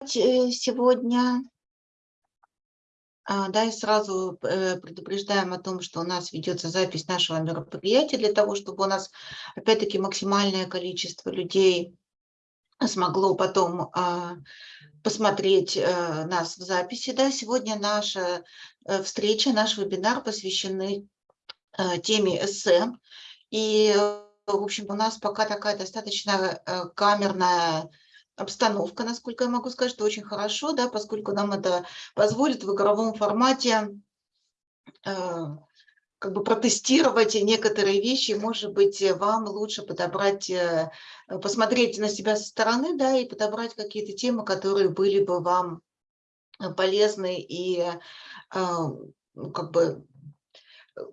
э, сегодня. А, да, и сразу э, предупреждаем о том, что у нас ведется запись нашего мероприятия для того, чтобы у нас, опять-таки, максимальное количество людей смогло потом а, посмотреть э, нас в записи. Да, сегодня наша встреча, наш вебинар посвящены теме эссе. И, в общем, у нас пока такая достаточно камерная обстановка, насколько я могу сказать, что очень хорошо, да, поскольку нам это позволит в игровом формате э, как бы протестировать некоторые вещи, может быть, вам лучше подобрать, э, посмотреть на себя со стороны, да, и подобрать какие-то темы, которые были бы вам полезны и э, ну, как бы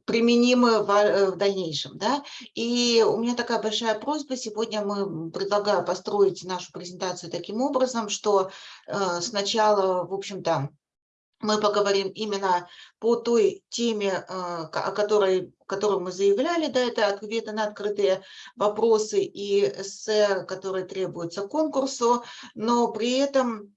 применимы в, э, в дальнейшем. Да? И у меня такая большая просьба. Сегодня мы предлагаю построить нашу презентацию таким образом, что э, сначала, в общем-то, мы поговорим именно по той теме, э, о которой, которую мы заявляли, да, это ответы на открытые вопросы и эссе, которые требуются конкурсу, но при этом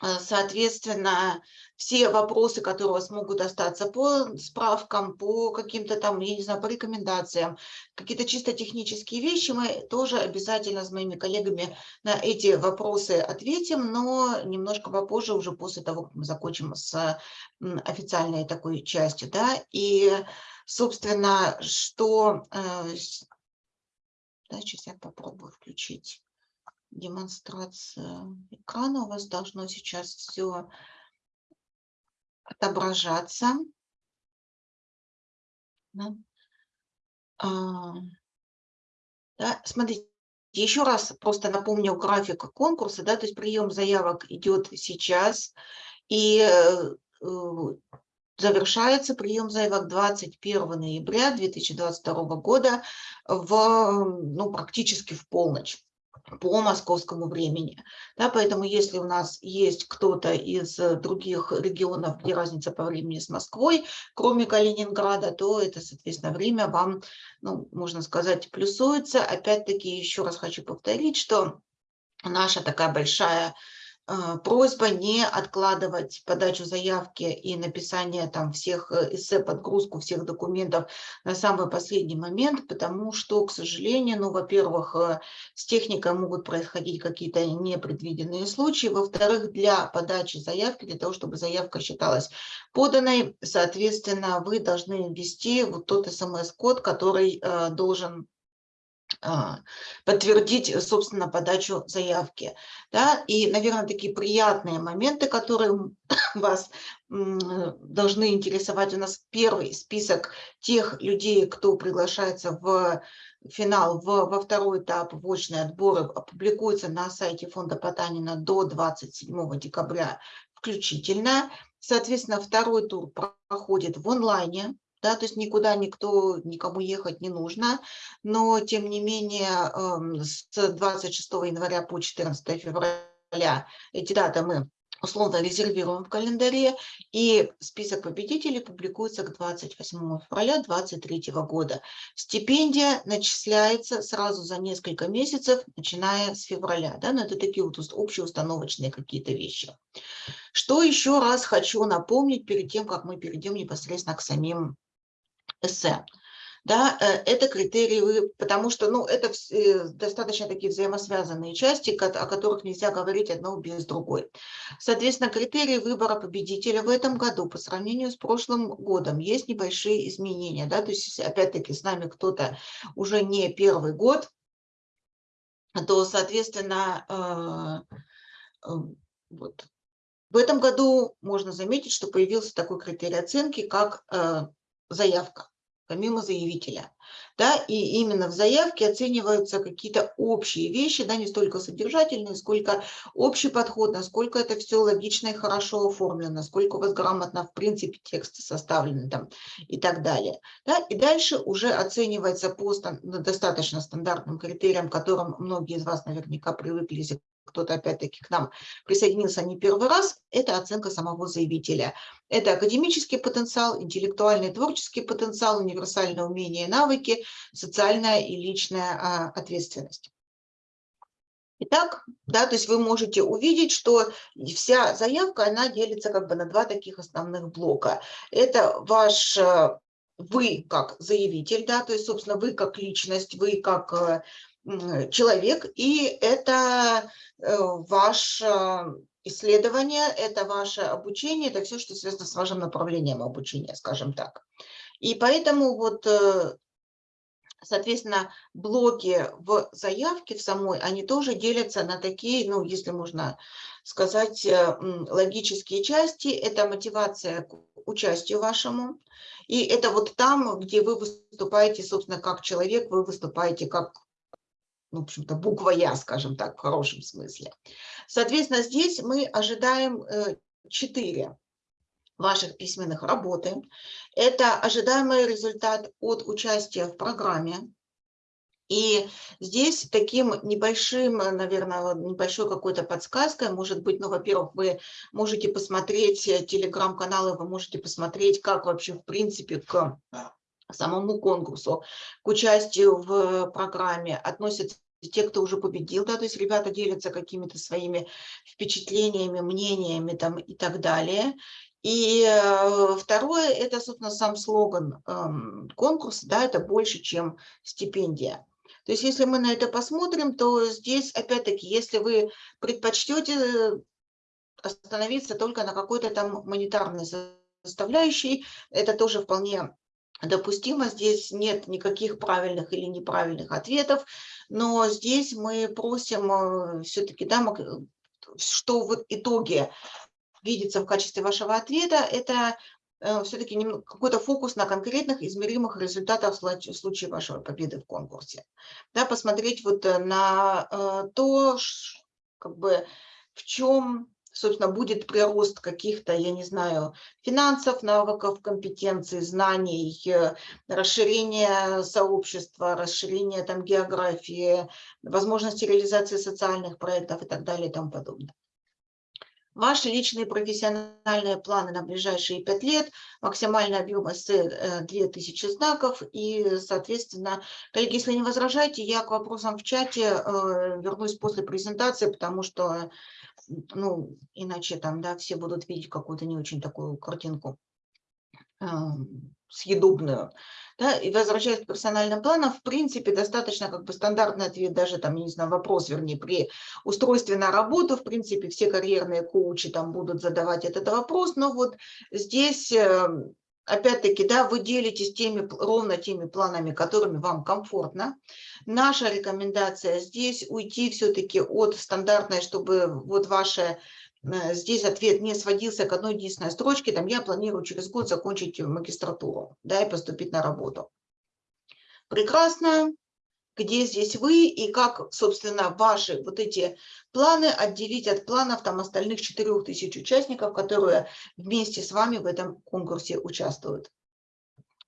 соответственно, все вопросы, которые у вас могут остаться по справкам, по каким-то там, я не знаю, по рекомендациям, какие-то чисто технические вещи, мы тоже обязательно с моими коллегами на эти вопросы ответим, но немножко попозже, уже после того, как мы закончим с официальной такой частью. Да? И, собственно, что... Э, да, сейчас я попробую включить демонстрация экрана. У вас должно сейчас все отображаться. Да. А, да, смотрите, еще раз просто напомню график конкурса, да, то есть прием заявок идет сейчас, и э, завершается прием заявок 21 ноября 2022 года в, ну, практически в полночь по московскому времени. Да, поэтому если у нас есть кто-то из э, других регионов, где разница по времени с Москвой, кроме Калининграда, то это, соответственно, время вам, ну, можно сказать, плюсуется. Опять-таки, еще раз хочу повторить, что наша такая большая просьба не откладывать подачу заявки и написание там всех э, эссе, подгрузку всех документов на самый последний момент, потому что, к сожалению, ну, во-первых, э, с техникой могут происходить какие-то непредвиденные случаи, во-вторых, для подачи заявки, для того, чтобы заявка считалась поданной, соответственно, вы должны ввести вот тот смс-код, который э, должен подтвердить, э, собственно, подачу заявки. Да? И, наверное, такие приятные моменты, которые вас должны интересовать. У нас первый список тех людей, кто приглашается в финал, в, во второй этап в очный отбор, опубликуется на сайте фонда Потанина до 27 декабря включительно. Соответственно, второй тур проходит в онлайне, да, то есть никуда никто, никому ехать не нужно, но тем не менее эм, с 26 января по 14 февраля эти даты мы условно резервируем в календаре, и список победителей публикуется к 28 февраля 2023 года. Стипендия начисляется сразу за несколько месяцев, начиная с февраля. Да? Но это такие вот общеустановочные какие-то вещи. Что еще раз хочу напомнить перед тем, как мы перейдем непосредственно к самим эссе. Да, э, это критерии, потому что ну, это э, достаточно такие взаимосвязанные части, о которых нельзя говорить одно без другой. Соответственно, критерии выбора победителя в этом году по сравнению с прошлым годом есть небольшие изменения. Да? То есть, опять-таки, с нами кто-то уже не первый год, то, соответственно, э, вот. в этом году можно заметить, что появился такой критерий оценки, как заявка, помимо заявителя. Да, и именно в заявке оцениваются какие-то общие вещи, да, не столько содержательные, сколько общий подход, насколько это все логично и хорошо оформлено, насколько у вас грамотно в принципе тексты составлены там и так далее. Да, и дальше уже оценивается по достаточно стандартным критериям, которым многие из вас наверняка привыкли кто-то опять-таки к нам присоединился не первый раз, это оценка самого заявителя. Это академический потенциал, интеллектуальный творческий потенциал, универсальные умения и навыки, социальная и личная а, ответственность. Итак, да, то есть вы можете увидеть, что вся заявка, она делится как бы на два таких основных блока. Это ваш, э, вы как заявитель, да, то есть, собственно, вы как личность, вы как э, человек, и это э, ваше исследование, это ваше обучение, это все, что связано с вашим направлением обучения, скажем так. И поэтому вот Соответственно, блоки в заявке в самой, они тоже делятся на такие, ну, если можно сказать, э, логические части. Это мотивация к участию вашему. И это вот там, где вы выступаете, собственно, как человек, вы выступаете как, ну, в общем-то, буква «Я», скажем так, в хорошем смысле. Соответственно, здесь мы ожидаем э, четыре ваших письменных работы. Это ожидаемый результат от участия в программе. И здесь таким небольшим, наверное, небольшой какой-то подсказкой, может быть, ну, во-первых, вы можете посмотреть телеграм-каналы, вы можете посмотреть, как вообще, в принципе, к самому конкурсу, к участию в программе относятся те, кто уже победил, да, то есть ребята делятся какими-то своими впечатлениями, мнениями там и так далее. И э, второе, это, собственно, сам слоган эм, конкурса, да, это больше, чем стипендия. То есть если мы на это посмотрим, то здесь, опять-таки, если вы предпочтете остановиться только на какой-то там монетарной составляющей, это тоже вполне допустимо. Здесь нет никаких правильных или неправильных ответов, но здесь мы просим э, все-таки, да, что в итоге видится в качестве вашего ответа, это э, все-таки какой-то фокус на конкретных измеримых результатах в случае вашей победы в конкурсе. Да, посмотреть вот э, на э, то, как бы, в чем, собственно, будет прирост каких-то, я не знаю, финансов, навыков, компетенций, знаний, расширение сообщества, расширение там географии, возможности реализации социальных проектов и так далее и тому подобное. Ваши личные профессиональные планы на ближайшие пять лет, максимальный объем эссе 2000 знаков. И, соответственно, коллеги, если не возражаете, я к вопросам в чате э, вернусь после презентации, потому что, ну, иначе там, да, все будут видеть какую-то не очень такую картинку эм, съедобную. Да, и возвращаясь к персональным планам, в принципе, достаточно как бы стандартный ответ, даже там, не знаю, вопрос, вернее, при устройстве на работу, в принципе, все карьерные коучи там будут задавать этот вопрос, но вот здесь, эм, опять-таки, да, вы делитесь теми, ровно теми планами, которыми вам комфортно. Наша рекомендация здесь уйти все-таки от стандартной, чтобы вот ваше Э, здесь ответ не сводился к одной единственной строчке, там я планирую через год закончить магистратуру, да, и поступить на работу. Прекрасно. Где здесь вы и как, собственно, ваши вот эти планы отделить от планов там остальных 4000 участников, которые вместе с вами в этом конкурсе участвуют.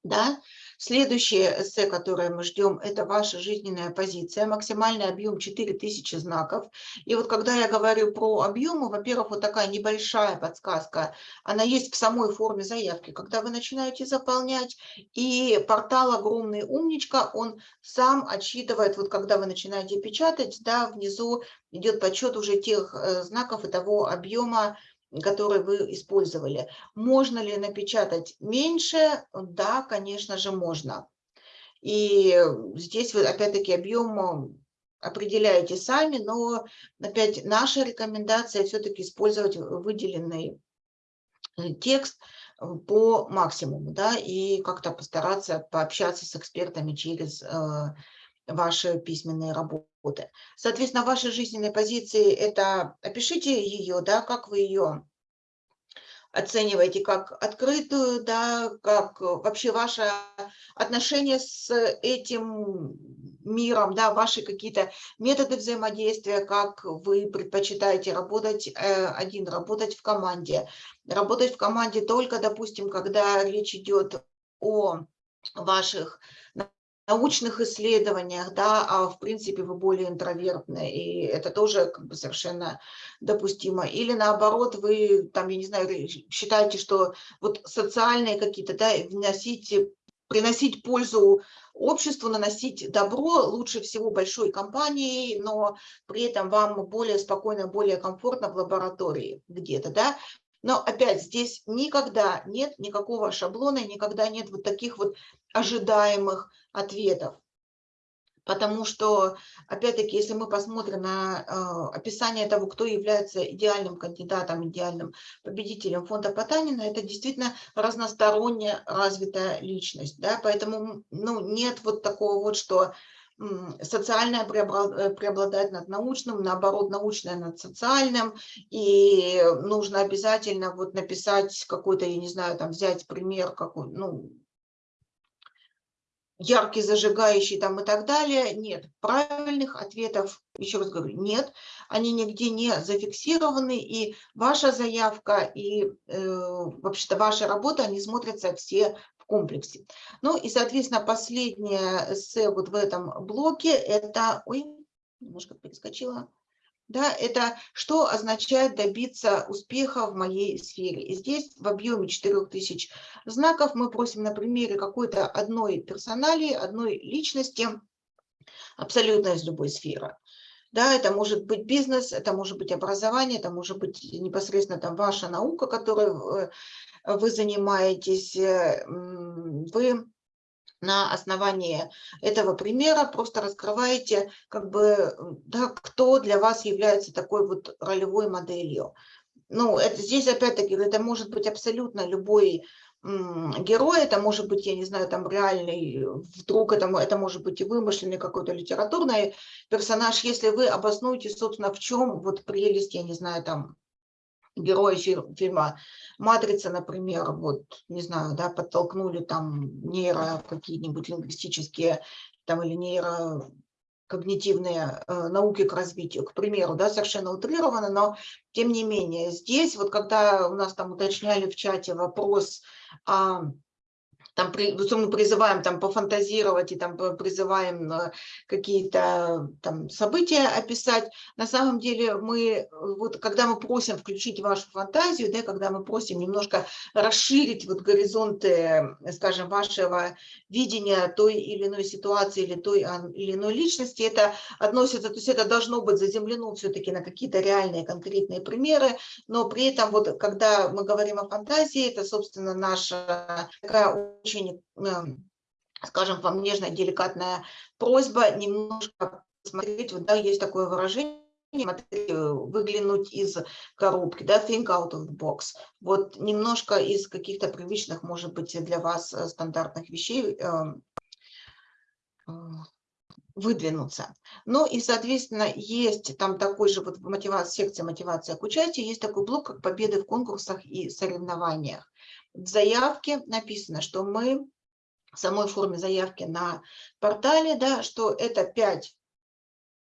Да? Следующее эссе, которое мы ждем, это ваша жизненная позиция, максимальный объем 4000 знаков. И вот когда я говорю про объемы, во-первых, вот такая небольшая подсказка, она есть в самой форме заявки. Когда вы начинаете заполнять, и портал «Огромный умничка», он сам отсчитывает, вот когда вы начинаете печатать, да, внизу идет подсчет уже тех э, знаков и того объема, который вы использовали. Можно ли напечатать меньше? Да, конечно же, можно. И здесь вы опять-таки объем определяете сами, но опять наша рекомендация все-таки использовать выделенный э, текст по максимуму, да, и как-то постараться пообщаться с экспертами через э, ваши письменные работы. Соответственно, ваши жизненные позиции – это опишите ее, да, как вы ее оцениваете, как открытую, да, как вообще ваше отношение с этим миром, да, ваши какие-то методы взаимодействия, как вы предпочитаете работать э, один, работать в команде. Работать в команде только, допустим, когда речь идет о ваших научных исследованиях, да, а в принципе вы более интровертны, и это тоже как бы совершенно допустимо. Или наоборот, вы там, я не знаю, считаете, что вот социальные какие-то, да, вносите приносить пользу обществу, наносить добро, лучше всего большой компании, но при этом вам более спокойно, более комфортно в лаборатории где-то, да. Но опять здесь никогда нет никакого шаблона, никогда нет вот таких вот ожидаемых ответов. Потому что, опять-таки, если мы посмотрим на э, описание того, кто является идеальным кандидатом, идеальным победителем фонда Потанина, это действительно разносторонне развитая личность. Да? Поэтому ну, нет вот такого вот, что социальное э, преобладает над научным, наоборот, научное над социальным, и нужно обязательно вот написать какой-то, я не знаю, там взять пример, какой, ну, яркий, зажигающий там и так далее. Нет, правильных ответов, еще раз говорю, нет. Они нигде не зафиксированы, и ваша заявка, и э, вообще-то ваша работа, они смотрятся все комплексе. Ну и, соответственно, последнее эссе вот в этом блоке, это... Ой, немножко перескочила да, это что означает добиться успеха в моей сфере. И здесь в объеме 4000 знаков мы просим на примере какой-то одной персоналии, одной личности, абсолютно из любой сферы. Да, это может быть бизнес, это может быть образование, это может быть непосредственно там ваша наука, которой э, вы занимаетесь. Э, вы на основании этого примера просто раскрываете, как бы, да, кто для вас является такой вот ролевой моделью. Ну, это здесь опять-таки, это может быть абсолютно любой герой, это может быть, я не знаю, там реальный, вдруг это, это может быть и вымышленный какой-то литературный персонаж, если вы обоснуете, собственно, в чем вот прелесть, я не знаю, там, герои фильма «Матрица», например, вот, не знаю, да, подтолкнули там нейро какие-нибудь лингвистические там или нейро когнитивные э, науки к развитию, к примеру, да, совершенно утрированно, но тем не менее здесь, вот когда у нас там уточняли в чате вопрос, а, там при, мы призываем там пофантазировать и там призываем э, какие-то там события описать. На самом деле мы, вот когда мы просим включить вашу фантазию, да, когда мы просим немножко расширить вот горизонты, скажем, вашего видения той или иной ситуации или той или иной личности, это относится, то есть это должно быть заземлено все-таки на какие-то реальные конкретные примеры, но при этом вот когда мы говорим о фантазии, это, собственно, наша такая очень, эм, скажем, вам нежная, деликатная просьба немножко смотреть, вот, да, есть такое выражение, выглянуть из коробки, да, think out of the box. Вот немножко из каких-то привычных, может быть, для вас э, стандартных вещей эм, э, выдвинуться. Ну и, соответственно, есть там такой же вот в мотивации, секции мотивация к участию, есть такой блок, как победы в конкурсах и соревнованиях. В заявке написано, что мы в самой форме заявки на портале, да, что это 5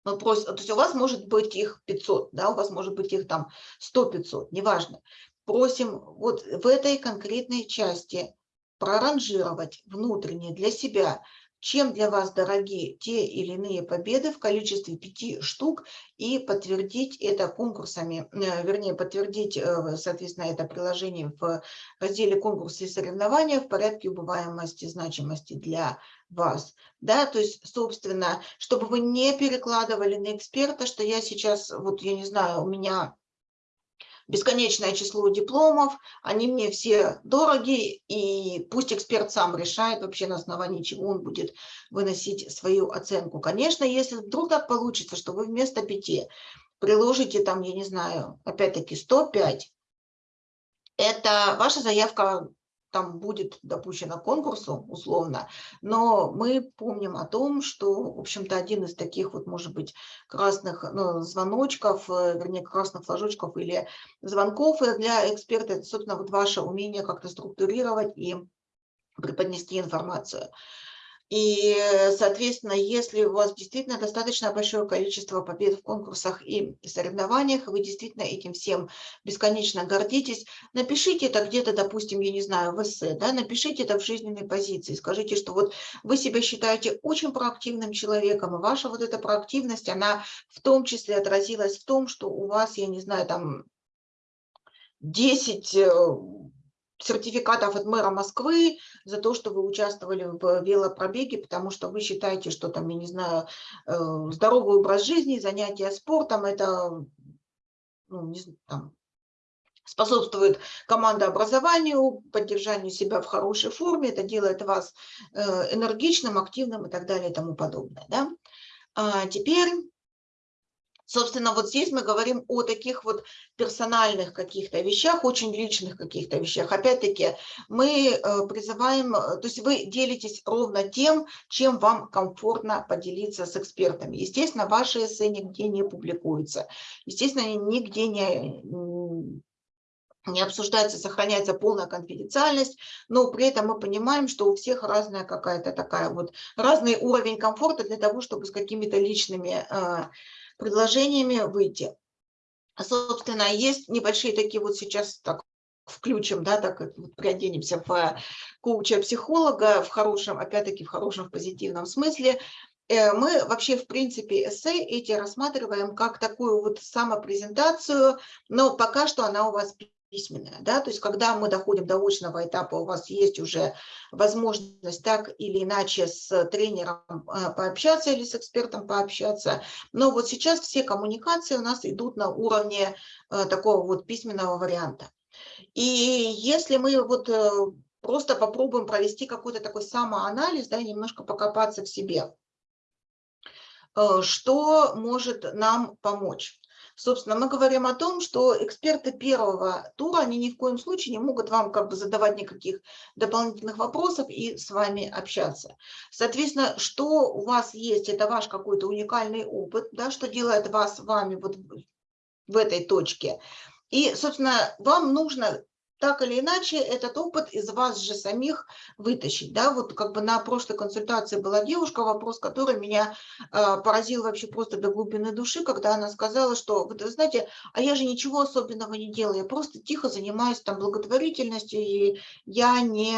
мы просим, то есть у вас может быть их 500, да, у вас может быть их там 100-500, неважно. Просим вот в этой конкретной части проранжировать внутренне для себя чем для вас дороги те или иные победы в количестве пяти штук и подтвердить это конкурсами, э, вернее, подтвердить, э, соответственно, это приложение в разделе конкурсы и соревнования в порядке убываемости значимости для вас. Да, то есть, собственно, чтобы вы не перекладывали на эксперта, что я сейчас, вот я не знаю, у меня бесконечное число дипломов, они мне все дороги, и пусть эксперт сам решает вообще на основании чего он будет выносить свою оценку. Конечно, если вдруг так получится, что вы вместо пяти приложите там, я не знаю, опять-таки 105, это ваша заявка там будет допущено конкурсу, условно, но мы помним о том, что, в общем-то, один из таких вот, может быть, красных ну, звоночков, э, вернее, красных флажочков или звонков для эксперта, это, собственно, вот ваше умение как-то структурировать и преподнести информацию. И, соответственно, если у вас действительно достаточно большое количество побед в конкурсах и соревнованиях, вы действительно этим всем бесконечно гордитесь, напишите это где-то, допустим, я не знаю, в эссе, да, напишите это в жизненной позиции, скажите, что вот вы себя считаете очень проактивным человеком, и ваша вот эта проактивность, она в том числе отразилась в том, что у вас, я не знаю, там 10 сертификатов от мэра Москвы за то, что вы участвовали в велопробеге, потому что вы считаете, что там, я не знаю, э, здоровый образ жизни, занятия спортом, это ну, не, там, способствует командообразованию, поддержанию себя в хорошей форме, это делает вас э, энергичным, активным и так далее и тому подобное. Да? А теперь Собственно, вот здесь мы говорим о таких вот персональных каких-то вещах, очень личных каких-то вещах. Опять-таки, мы э, призываем, э, то есть вы делитесь ровно тем, чем вам комфортно поделиться с экспертами. Естественно, ваши эссе нигде не публикуются. Естественно, нигде не не обсуждается, сохраняется полная конфиденциальность, но при этом мы понимаем, что у всех разная какая-то такая вот, разный уровень комфорта для того, чтобы с какими-то личными э, предложениями выйти. А, собственно, есть небольшие такие вот сейчас так включим, да, так вот приоденемся в коуча-психолога в хорошем, опять-таки в хорошем, в позитивном смысле. Э, мы вообще, в принципе, эссе эти рассматриваем как такую вот самопрезентацию, но пока что она у вас письменная, да, то есть когда мы доходим до очного этапа, у вас есть уже возможность так или иначе с тренером э, пообщаться или с экспертом пообщаться, но вот сейчас все коммуникации у нас идут на уровне э, такого вот письменного варианта. И если мы вот э, просто попробуем провести какой-то такой самоанализ, да, немножко покопаться в себе, что может нам помочь? Собственно, мы говорим о том, что эксперты первого тура, они ни в коем случае не могут вам как бы задавать никаких дополнительных вопросов и с вами общаться. Соответственно, что у вас есть, это ваш какой-то уникальный опыт, да, что делает вас вами вот в этой точке. И, собственно, вам нужно так или иначе этот опыт из вас же самих вытащить. Да? Вот как бы на прошлой консультации была девушка, вопрос, который меня э, поразил вообще просто до глубины души, когда она сказала, что, вы знаете, а я же ничего особенного не делаю, я просто тихо занимаюсь там благотворительностью, и я не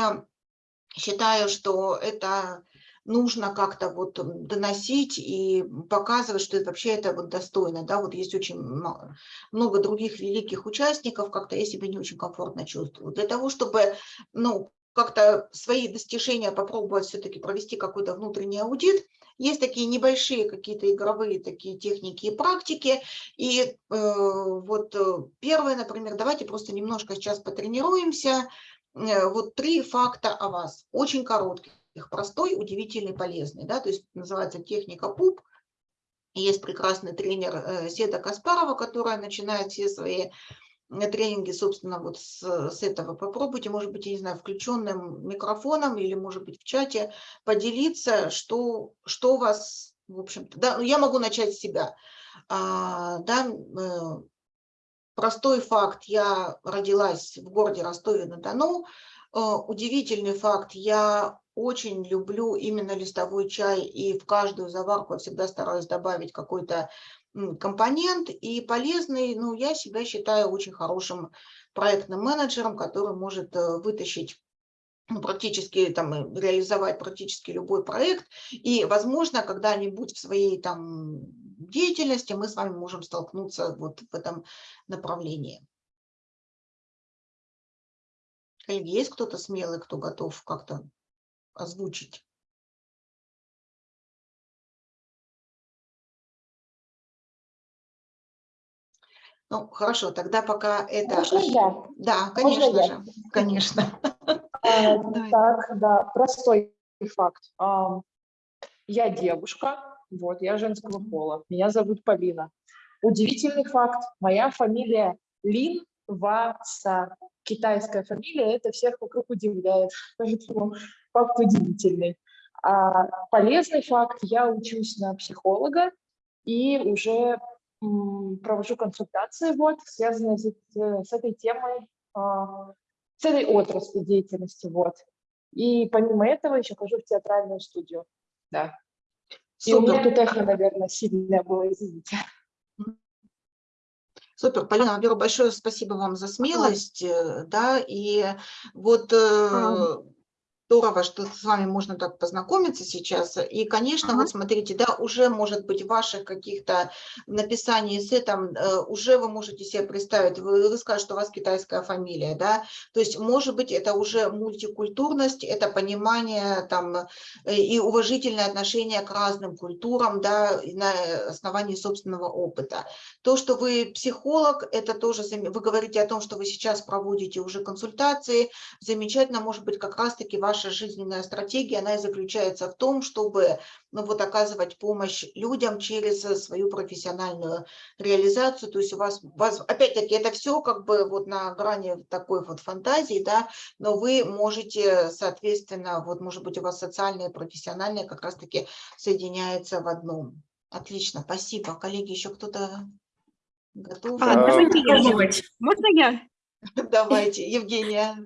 считаю, что это нужно как-то вот доносить и показывать, что это вообще это вот достойно. Да? Вот есть очень много других великих участников, как-то я себя не очень комфортно чувствую. Для того, чтобы ну, как-то свои достижения попробовать все-таки провести какой-то внутренний аудит, есть такие небольшие какие-то игровые такие техники и практики. И э, вот э, первое, например, давайте просто немножко сейчас потренируемся. Э, вот три факта о вас, очень коротких их простой, удивительный, полезный. Да? То есть называется техника ПУП. Есть прекрасный тренер э, Седа Каспарова, которая начинает все свои э, тренинги, собственно, вот с, с этого. Попробуйте, может быть, я не знаю, включенным микрофоном или, может быть, в чате поделиться, что, что у вас, в общем-то, да, ну, я могу начать с себя. А, да, э, простой факт, я родилась в городе Ростове-на-Дону, удивительный факт, я очень люблю именно листовой чай, и в каждую заварку я всегда стараюсь добавить какой-то компонент, и полезный, ну, я себя считаю очень хорошим проектным менеджером, который может э, вытащить ну, практически там э, реализовать практически любой проект, и, возможно, когда-нибудь в своей там деятельности мы с вами можем столкнуться вот в этом направлении. Коллеги, есть кто-то смелый, кто готов как-то озвучить. Ну, хорошо, тогда пока это... Можно я? Да, конечно Можно же, я? конечно. А, так, да, простой факт. Я девушка, вот, я женского пола, меня зовут Полина. Удивительный факт, моя фамилия Лин Васа. Китайская фамилия, это всех вокруг удивляет, поэтому факт удивительный. А полезный факт, я учусь на психолога и уже провожу консультации, вот, связанные с, с этой темой, а, с этой отраслью деятельности, вот. И помимо этого еще хожу в театральную студию, да. Супер. И у меня тут эхо, наверное, сильное было, извините. Супер, Полина, во-первых, большое спасибо вам за смелость, а. да, и вот... А Здорово, что с вами можно так познакомиться сейчас. И, конечно, Ага. вот смотрите, да, уже, может быть, ваших каких-то написании эссе, там, э, уже вы можете себе представить, вы, вы скажете, что у вас китайская фамилия, да, то есть, может быть, это уже мультикультурность, это понимание, там, э, и уважительное отношение к разным культурам, да, на основании собственного опыта. То, что вы психолог, это тоже, вы говорите о том, что вы сейчас проводите уже консультации, замечательно, может быть, как раз-таки ваша жизненная стратегия, она и заключается в том, чтобы ну, вот, оказывать помощь людям через э, свою профессиональную реализацию. То есть у вас, вас опять-таки, это все как бы вот на грани такой вот фантазии, да, но вы можете, соответственно, вот, может быть, у вас социальное и профессиональное как раз-таки соединяется в одном. Отлично, спасибо. Коллеги, еще кто-то готов? А, А, давайте я. Можно? Давайте, Евгения.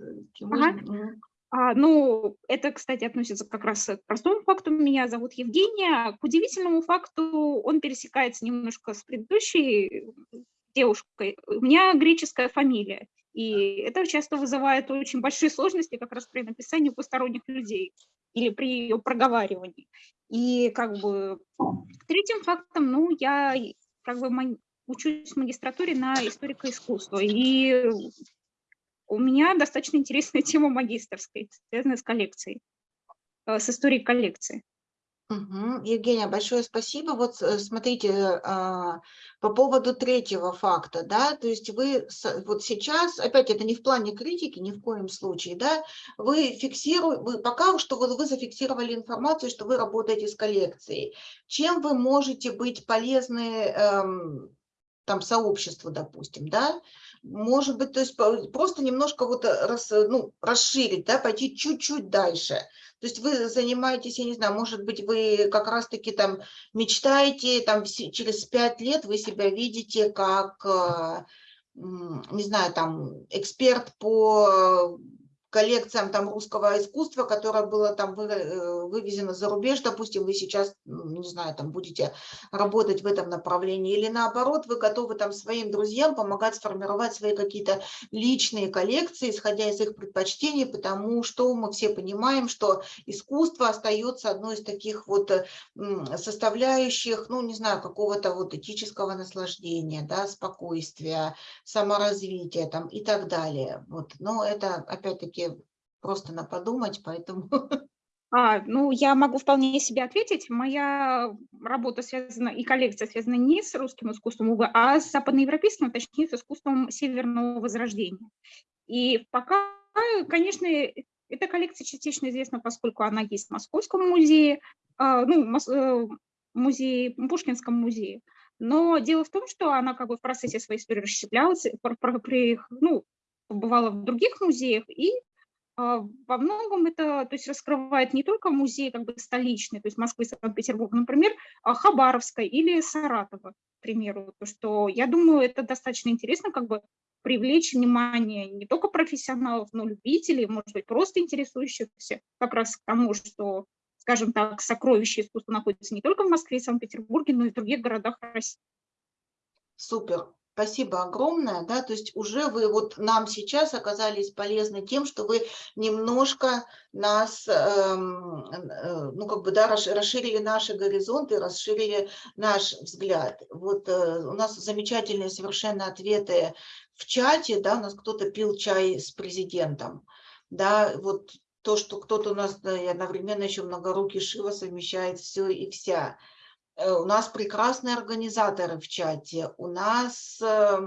Ага. А, ну, это, кстати, относится как раз к простому факту. Меня зовут Евгения. К удивительному факту он пересекается немножко с предыдущей девушкой. У меня греческая фамилия. И это часто вызывает очень большие сложности как раз при написании посторонних людей или при ее проговаривании. И как бы третьим фактом, ну, я как бы учусь в магистратуре на историка искусства. И у меня достаточно интересная тема магистрской, связанная с коллекцией, э, с историей коллекции. Мгм. Евгения, большое спасибо. Вот э, смотрите, а, по поводу третьего факта, да, то есть вы вот сейчас, опять это не в плане критики, ни в коем случае, да, вы фиксируете, пока что вот вы зафиксировали информацию, что вы работаете с коллекцией. Чем вы можете быть полезны эм, там сообществу, допустим, да, может быть, то есть просто немножко вот э, рас, ну, расширить, да, пойти чуть-чуть дальше. То есть вы занимаетесь, я не знаю, может быть, вы как раз-таки там мечтаете, там через пять лет вы себя видите как, э, не знаю, там эксперт по коллекциям там русского искусства, которое было там вы- э, вывезено за рубеж, допустим, вы сейчас, м, не знаю, там будете работать в этом направлении, или наоборот, вы готовы там своим друзьям помогать сформировать свои какие-то личные коллекции, исходя из их предпочтений, потому что мы все понимаем, что искусство остается одной из таких вот составляющих, ну, не знаю, какого-то вот этического наслаждения, да, спокойствия, саморазвития там и так далее. Вот. Но это, опять-таки, просто на подумать, поэтому... А, ну, я могу вполне себе ответить. Моя работа связана, и коллекция связана не с русским искусством, а с западноевропейским, а точнее, с искусством Северного Возрождения. И пока, конечно, эта коллекция частично известна, поскольку она есть в Московском музее, а, ну, э, музее, Пушкинском музее. Но дело в том, что она как бы в процессе своей истории расщеплялась, ну, побывала в других музеях, и во многом это то есть, раскрывает не только музей как бы столичный, то есть Москвы, Санкт-Петербург, например, а Хабаровска или Саратова, к примеру. То, что я думаю, это достаточно интересно как бы привлечь внимание не только профессионалов, но любителей, может быть, просто интересующихся как раз к тому, что, скажем так, сокровища искусства находятся не только в Москве и Санкт-Петербурге, но и в других городах России. Супер. Спасибо огромное, да, то есть уже вы вот нам сейчас оказались полезны тем, что вы немножко нас, эм, э, ну как бы, да, расш- расширили наши горизонты, расширили наш взгляд. Вот э, у нас замечательные совершенно ответы в чате, да, у нас кто-то пил чай с президентом, да, вот то, что кто-то у нас да, и одновременно еще многорукий Шива совмещает все и вся. Э, У нас прекрасные организаторы в чате. У нас, э,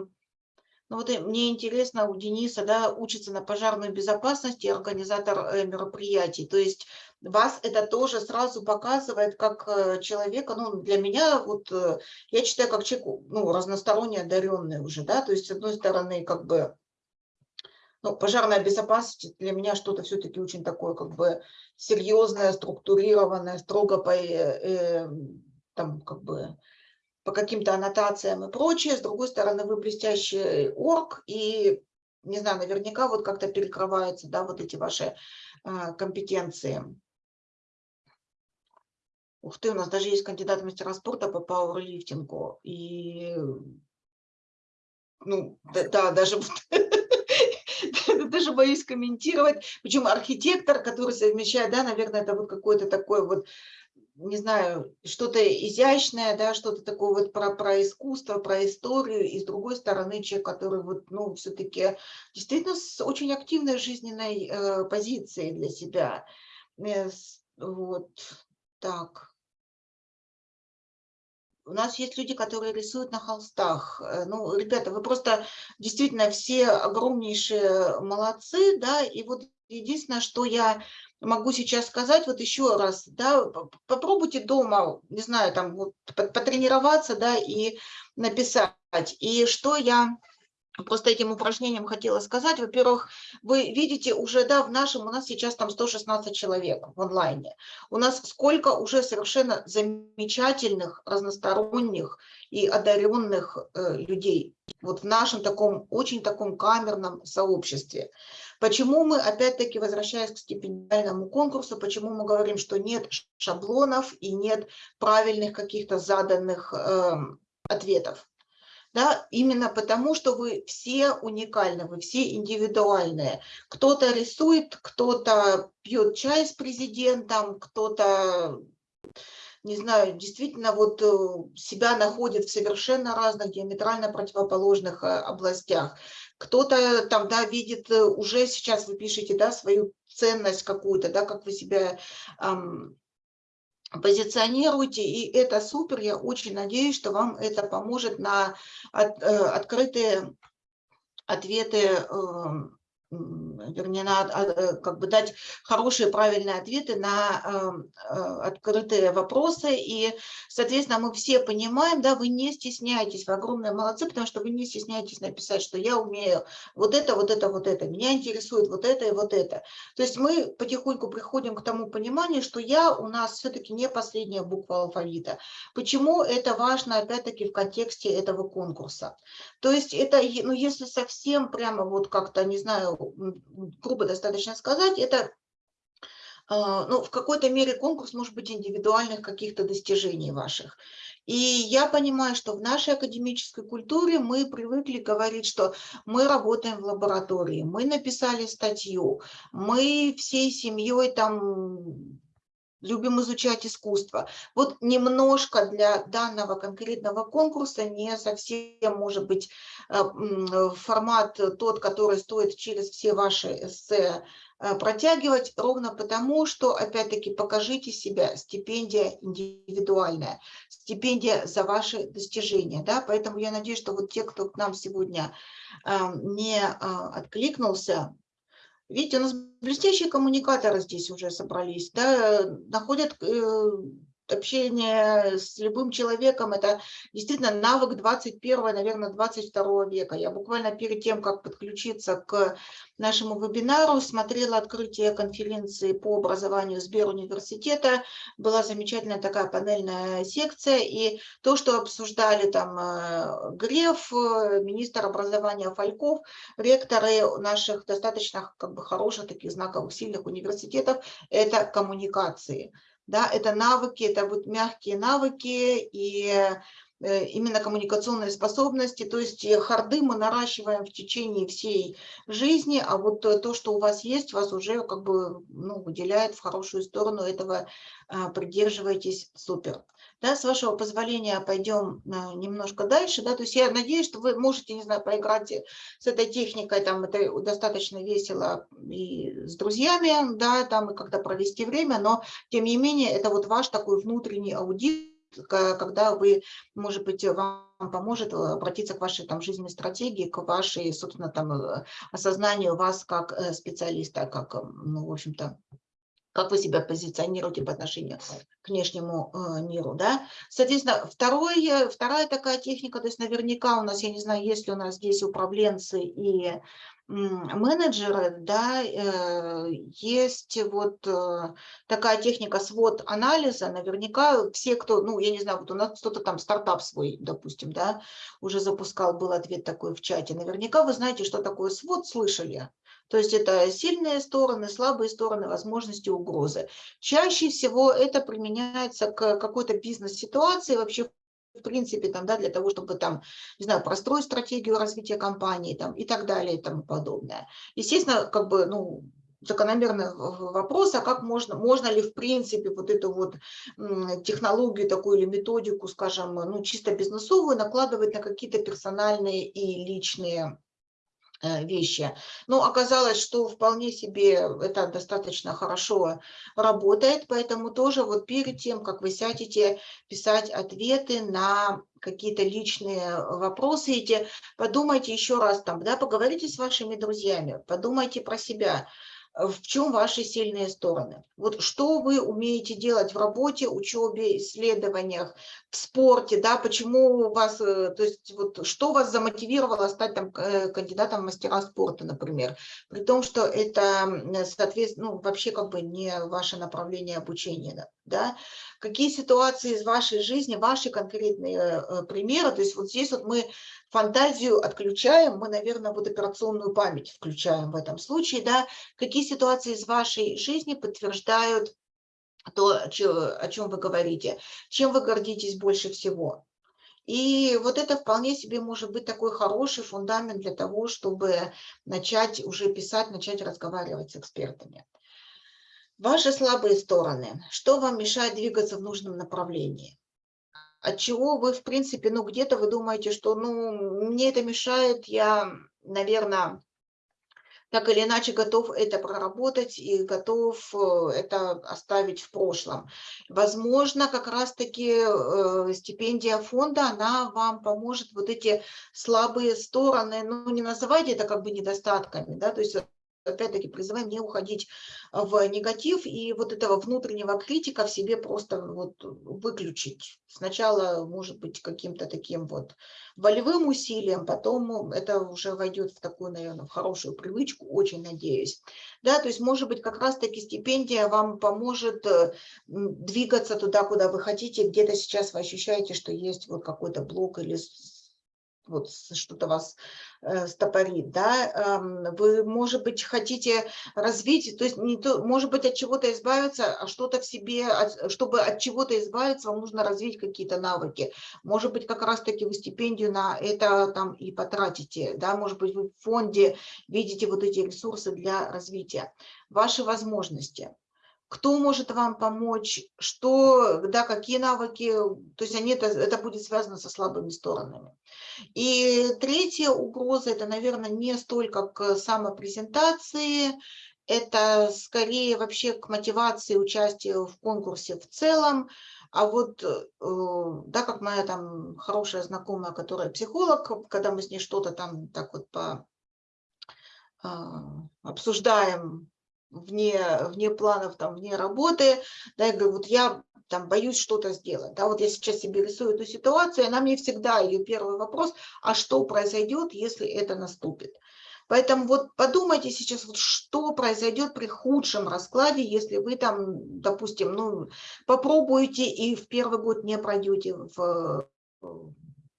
ну вот и мне интересно, у Дениса, да, учится на пожарной безопасности организатор э, мероприятий. То есть вас это тоже сразу показывает как э, человека, ну для меня вот, э, я считаю, как человек, ну, разносторонне одаренный уже, да, то есть с одной стороны как бы ну, пожарная безопасность для меня что-то все-таки очень такое как бы серьезное, структурированное, строго по, э, э, там как бы по каким-то аннотациям и прочее. С другой стороны, вы блестящий орг и, не знаю, наверняка вот как-то перекрываются, да, вот эти ваши а, компетенции. Ух ты, у нас даже есть кандидат в мастера спорта по пауэрлифтингу. И, ну, да, да, даже даже боюсь комментировать. Причем архитектор, который совмещает, да, наверное, это вот какой-то такой вот не знаю, что-то изящное, да, что-то такое вот про, про искусство, про историю, и с другой стороны человек, который вот, ну, все-таки действительно с очень активной жизненной э, позицией для себя. Э, вот так. У нас есть люди, которые рисуют на холстах. Э, ну, ребята, вы просто действительно все огромнейшие молодцы, да, и вот единственное, что я могу сейчас сказать, вот еще раз, да, попробуйте дома, не знаю, там вот, потренироваться, да, и написать. И что я просто этим упражнением хотела сказать, во-первых, вы видите уже, да, в нашем, у нас сейчас там 116 человек в онлайне. У нас сколько уже совершенно замечательных, разносторонних и одаренных э, людей вот в нашем таком, очень таком камерном сообществе. Почему мы, опять-таки, возвращаясь к стипендиальному конкурсу, почему мы говорим, что нет шаблонов и нет правильных каких-то заданных э, ответов? Да, именно потому, что вы все уникальны, вы все индивидуальные. Кто-то рисует, кто-то пьет чай с президентом, кто-то не знаю, действительно вот э, себя находит в совершенно разных, диаметрально противоположных э, областях. Кто-то там, да, видит э, уже сейчас, вы пишете, да, свою ценность какую-то, да, как вы себя эм, позиционируете, и это супер, я очень надеюсь, что вам это поможет на от, э, открытые ответы э, вернее, на, э, как бы дать хорошие, правильные ответы на эм, э, открытые вопросы. И, соответственно, мы все понимаем, да, вы не стесняетесь, вы огромные молодцы, потому что вы не стесняетесь написать, что я умею вот это, вот это, вот это, меня интересует вот это и вот это. То есть мы потихоньку приходим к тому пониманию, что я у нас все-таки не последняя буква алфавита. Почему это важно, опять-таки, в контексте этого конкурса? То есть это, ну, если совсем прямо вот как-то, не знаю, грубо достаточно сказать, это а, ну, в какой-то мере конкурс может быть индивидуальных каких-то достижений ваших. И я понимаю, что в нашей академической культуре мы привыкли говорить, что мы работаем в лаборатории, мы написали статью, мы всей семьей там любим изучать искусство. Вот немножко для данного конкретного конкурса не совсем может быть э, формат тот, который стоит через все ваши эссе э, протягивать, ровно потому, что, опять-таки, покажите себя, стипендия индивидуальная, стипендия за ваши достижения. Да? Поэтому я надеюсь, что вот те, кто к нам сегодня э, не откликнулся, Видите, у нас блестящие коммуникаторы здесь уже собрались, да, находят э, общение с любым человеком, это действительно навык 21, наверное, 22 века. Я буквально перед тем, как подключиться к нашему вебинару, смотрела открытие конференции по образованию Сберуниверситета. Была замечательная такая панельная секция, и то, что обсуждали там э, Греф, э, министр образования Фальков, ректоры наших достаточно как бы хороших, таких знаковых, сильных университетов, это коммуникации да, это навыки, это вот мягкие навыки и именно коммуникационные способности, то есть э, харды мы наращиваем в течение всей жизни, а вот то, что у вас есть, вас уже как бы ну, выделяет в хорошую сторону этого, а, придерживайтесь, супер. Да, с вашего позволения пойдем а, немножко дальше. Да, то есть я надеюсь, что вы можете, не знаю, поиграть с этой техникой, там это достаточно весело и с друзьями, да, там и когда провести время, но тем не менее это вот ваш такой внутренний аудит, когда вы, может быть, вам поможет обратиться к вашей там жизненной стратегии, к вашей, собственно, там э, осознанию вас как э, специалиста, как, ну, в общем-то, как вы себя позиционируете по отношению к внешнему э, миру. Да? Соответственно, второй, э, вторая такая техника, то есть наверняка у нас, я не знаю, есть ли у нас здесь управленцы и менеджеры, да, э, есть вот такая техника свод анализа, наверняка все, кто, ну, я не знаю, вот у нас кто-то там стартап свой, допустим, да, уже запускал, был ответ такой в чате, наверняка вы знаете, что такое свод, слышали, то есть это сильные стороны, слабые стороны, возможности, угрозы. Чаще всего это применяется к какой-то бизнес-ситуации, вообще в принципе, там, да, для того, чтобы там, не знаю, простроить стратегию развития компании там, и так далее и тому подобное. Естественно, как бы, ну, закономерный вопрос, а как можно, можно ли в принципе вот эту вот технологию такую или методику, скажем, ну чисто бизнесовую накладывать на какие-то персональные и личные вещи. Но оказалось, что вполне себе это достаточно хорошо работает, поэтому тоже вот перед тем, как вы сядете писать ответы на какие-то личные вопросы эти, подумайте еще раз там, да, поговорите с вашими друзьями, подумайте про себя, в чем ваши сильные стороны. Вот что вы умеете делать в работе, учебе, исследованиях, в спорте, да, почему у вас, э, то есть вот что вас замотивировало стать там э, кандидатом в мастера спорта, например, при том, что это, соответственно, ну, вообще как бы не ваше направление обучения, да, какие ситуации из вашей жизни, ваши конкретные э, примеры, то есть вот здесь вот мы фантазию отключаем, мы, наверное, вот операционную память включаем в этом случае, да, какие ситуации из вашей жизни подтверждают то, о чем вы говорите, чем вы гордитесь больше всего. И вот это вполне себе может быть такой хороший фундамент для того, чтобы начать уже писать, начать разговаривать с экспертами. Ваши слабые стороны. Что вам мешает двигаться в нужном направлении? от чего вы, в принципе, ну, где-то вы думаете, что, ну, мне это мешает, я, наверное, так или иначе готов это проработать и готов э, это оставить в прошлом. Возможно, как раз-таки э, стипендия фонда, она вам поможет вот эти слабые стороны, ну, не называйте это как бы недостатками, да, то есть опять-таки призываем не уходить в негатив и вот этого внутреннего критика в себе просто вот выключить. Сначала, может быть, каким-то таким вот волевым усилием, потом это уже войдет в такую, наверное, в хорошую привычку, очень надеюсь. Да, то есть, может быть, как раз-таки стипендия вам поможет э, двигаться туда, куда вы хотите, где-то сейчас вы ощущаете, что есть вот какой-то блок или вот что-то вас э, стопорит, да, э, вы, может быть, хотите развить, то есть, не то, может быть, от чего-то избавиться, а что-то в себе, от, чтобы от чего-то избавиться, вам нужно развить какие-то навыки. Может быть, как раз-таки вы стипендию на это там и потратите, да, может быть, вы в фонде видите вот эти ресурсы для развития. Ваши возможности кто может вам помочь, что, да, какие навыки, то есть они, это, это будет связано со слабыми сторонами. И третья угроза, это, наверное, не столько к самопрезентации, это скорее вообще к мотивации участия в конкурсе в целом, а вот, э, да, как моя там хорошая знакомая, которая психолог, когда мы с ней что-то там так вот по, а, обсуждаем вне, вне планов, там, вне работы, да, я говорю, вот я там боюсь что-то сделать, да, вот я сейчас себе рисую эту ситуацию, она мне всегда, ее первый вопрос, а что произойдет, если это наступит? Поэтому вот подумайте сейчас, вот что произойдет при худшем раскладе, если вы там, допустим, ну, попробуете и в первый год не пройдете в,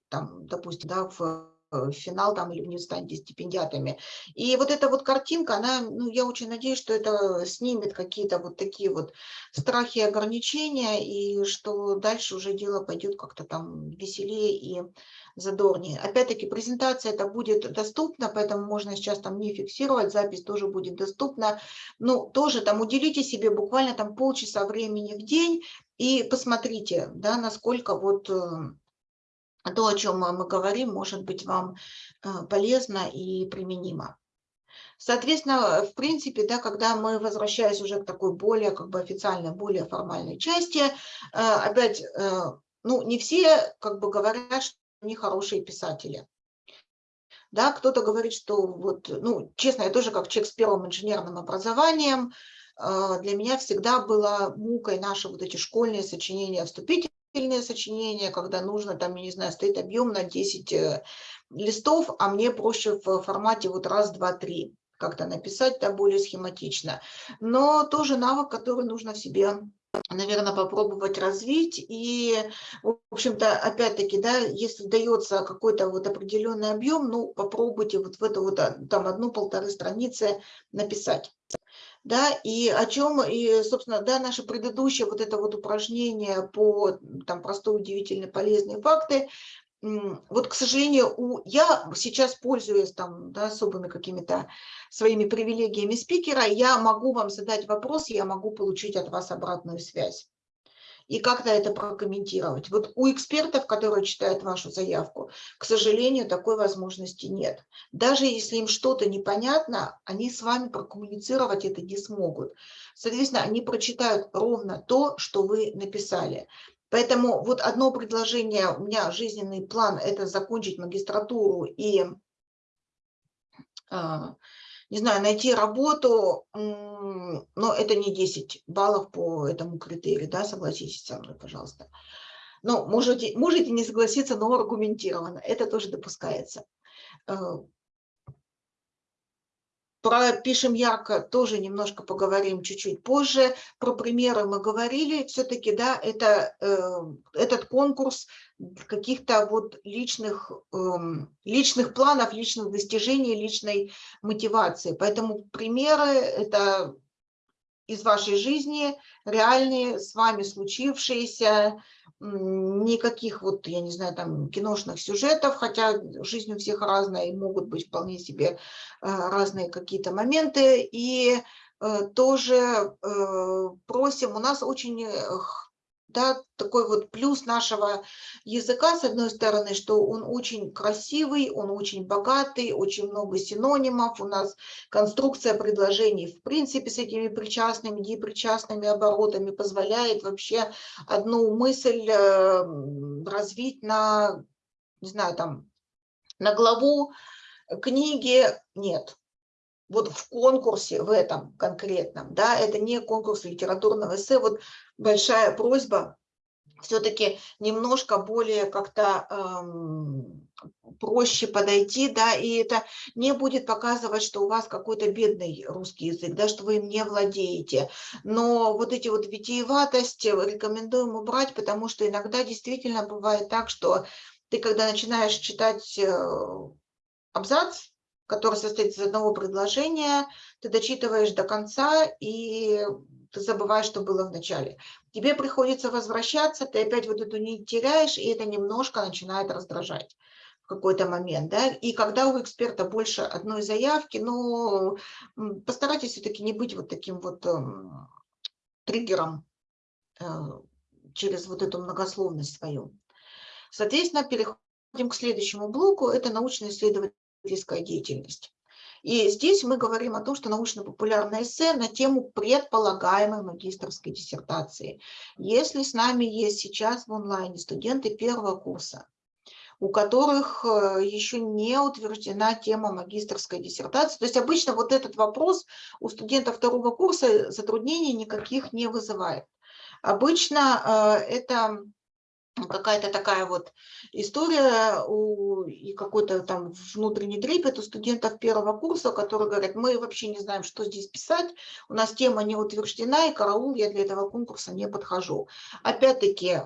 там, допустим, да, в Э, финал там или не станете стипендиатами. И вот эта вот картинка, она, ну, я очень надеюсь, что это снимет какие-то вот такие вот страхи и ограничения, и что дальше уже дело пойдет как-то там веселее и задорнее. Опять-таки презентация это будет доступна, поэтому можно сейчас там не фиксировать, запись тоже будет доступна. Ну, тоже там уделите себе буквально там полчаса времени в день и посмотрите, да, насколько вот э, то, о чем мы говорим, может быть вам э, полезно и применимо. Соответственно, в принципе, да, когда мы, возвращаясь уже к такой более как бы официальной, более формальной части, э, опять, э, ну, не все как бы говорят, что они хорошие писатели. Да, кто-то говорит, что вот, ну, честно, я тоже как человек с первым инженерным образованием, для меня всегда было мукой наши вот эти школьные сочинения вступительные, длительные сочинения, когда нужно, там, я не знаю, стоит объем на 10 э, листов, а мне проще в формате вот раз, два, три как-то написать, да, более схематично. Но тоже навык, который нужно в себе наверное, попробовать развить. И, в общем-то, опять-таки, да, если дается какой-то вот определенный объем, ну, попробуйте вот в это вот а, там одну-полторы страницы написать. Да, и о чем, и, собственно, да, наше предыдущее вот это вот упражнение по там простой, удивительные, полезные факты, вот, к сожалению, у, я сейчас пользуюсь там да, особыми какими-то своими привилегиями спикера, я могу вам задать вопрос, я могу получить от вас обратную связь и как-то это прокомментировать. Вот у экспертов, которые читают вашу заявку, к сожалению, такой возможности нет. Даже если им что-то непонятно, они с вами прокоммуницировать это не смогут. Соответственно, они прочитают ровно то, что вы написали. Поэтому вот одно предложение, у меня жизненный план – это закончить магистратуру и, а, не знаю, найти работу, но это не 10 баллов по этому критерию, да, согласитесь со мной, пожалуйста. Но можете, можете не согласиться, но аргументированно, это тоже допускается. Про «Пишем ярко» тоже немножко поговорим чуть-чуть позже. Про примеры мы говорили. Все-таки, да, это, э, этот конкурс каких-то вот личных, э, личных планов, личных достижений, личной мотивации. Поэтому примеры – это из вашей жизни, реальные, с вами случившиеся, никаких вот, я не знаю, там киношных сюжетов, хотя жизнь у всех разная, и могут быть вполне себе э, разные какие-то моменты. И э, тоже э, просим, у нас очень да, такой вот плюс нашего языка, с одной стороны, что он очень красивый, он очень богатый, очень много синонимов, у нас конструкция предложений в принципе с этими причастными, непричастными оборотами позволяет вообще одну мысль э, развить на, не знаю, там, на главу книги. Нет вот в конкурсе, в этом конкретном, да, это не конкурс литературного эссе, вот большая просьба все-таки немножко более как-то эм, проще подойти, да, и это не будет показывать, что у вас какой-то бедный русский язык, да, что вы им не владеете. Но вот эти вот витиеватости рекомендуем убрать, потому что иногда действительно бывает так, что ты, когда начинаешь читать э, абзац, который состоит из одного предложения, ты дочитываешь до конца и ты забываешь, что было в начале. Тебе приходится возвращаться, ты опять вот эту нить теряешь, и это немножко начинает раздражать в какой-то момент. Да? И когда у эксперта больше одной заявки, ну, постарайтесь все-таки не быть вот таким вот эм, триггером э, через вот эту многословность свою. Соответственно, переходим к следующему блоку, это научно-исследовательский исследовательская деятельность. И здесь мы говорим о том, что научно-популярное эссе на тему предполагаемой магистрской диссертации. Если с нами есть сейчас в онлайне студенты первого курса, у которых э, еще не утверждена тема магистрской диссертации. То есть обычно вот этот вопрос у студентов второго курса затруднений никаких не вызывает. Обычно э, это какая-то такая вот история у, и какой-то там внутренний трепет у студентов первого курса, которые говорят, мы вообще не знаем, что здесь писать, у нас тема не утверждена, и караул, я для этого конкурса не подхожу. Опять-таки,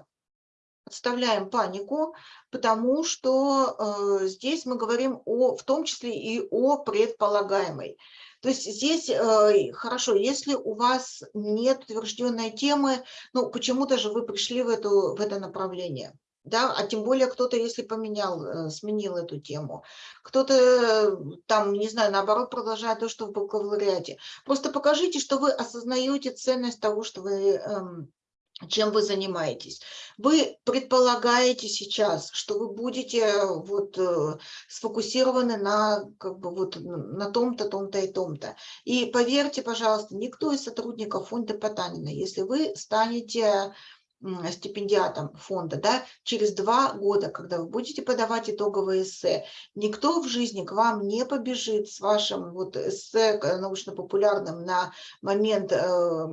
отставляем панику, потому что э, здесь мы говорим о, в том числе и о предполагаемой. То есть здесь э, хорошо, если у вас нет утвержденной темы, ну почему-то же вы пришли в, эту, в это направление. Да, а тем более кто-то, если поменял, э, сменил эту тему, кто-то там, не знаю, наоборот, продолжает то, что в бакалавриате. Просто покажите, что вы осознаете ценность того, что вы эм, чем вы занимаетесь. Вы предполагаете сейчас, что вы будете э, вот э, сфокусированы на как бы вот на том-то, том-то и том-то. И поверьте, пожалуйста, никто из сотрудников фонда Потанина, если вы станете стипендиатом фонда, да, через два года, когда вы будете подавать итоговые эссе, никто в жизни к вам не побежит с вашим вот эссе научно-популярным на момент э,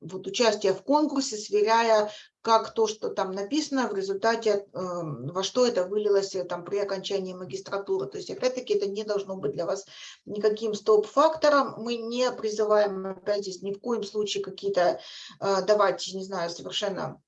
вот участия в конкурсе, сверяя, как то, что там написано, в результате, э, во что это вылилось э, там, при окончании магистратуры. То есть, опять-таки, это не должно быть для вас никаким стоп-фактором. Мы не призываем, опять здесь, ни в коем случае какие-то э, давать, не знаю, совершенно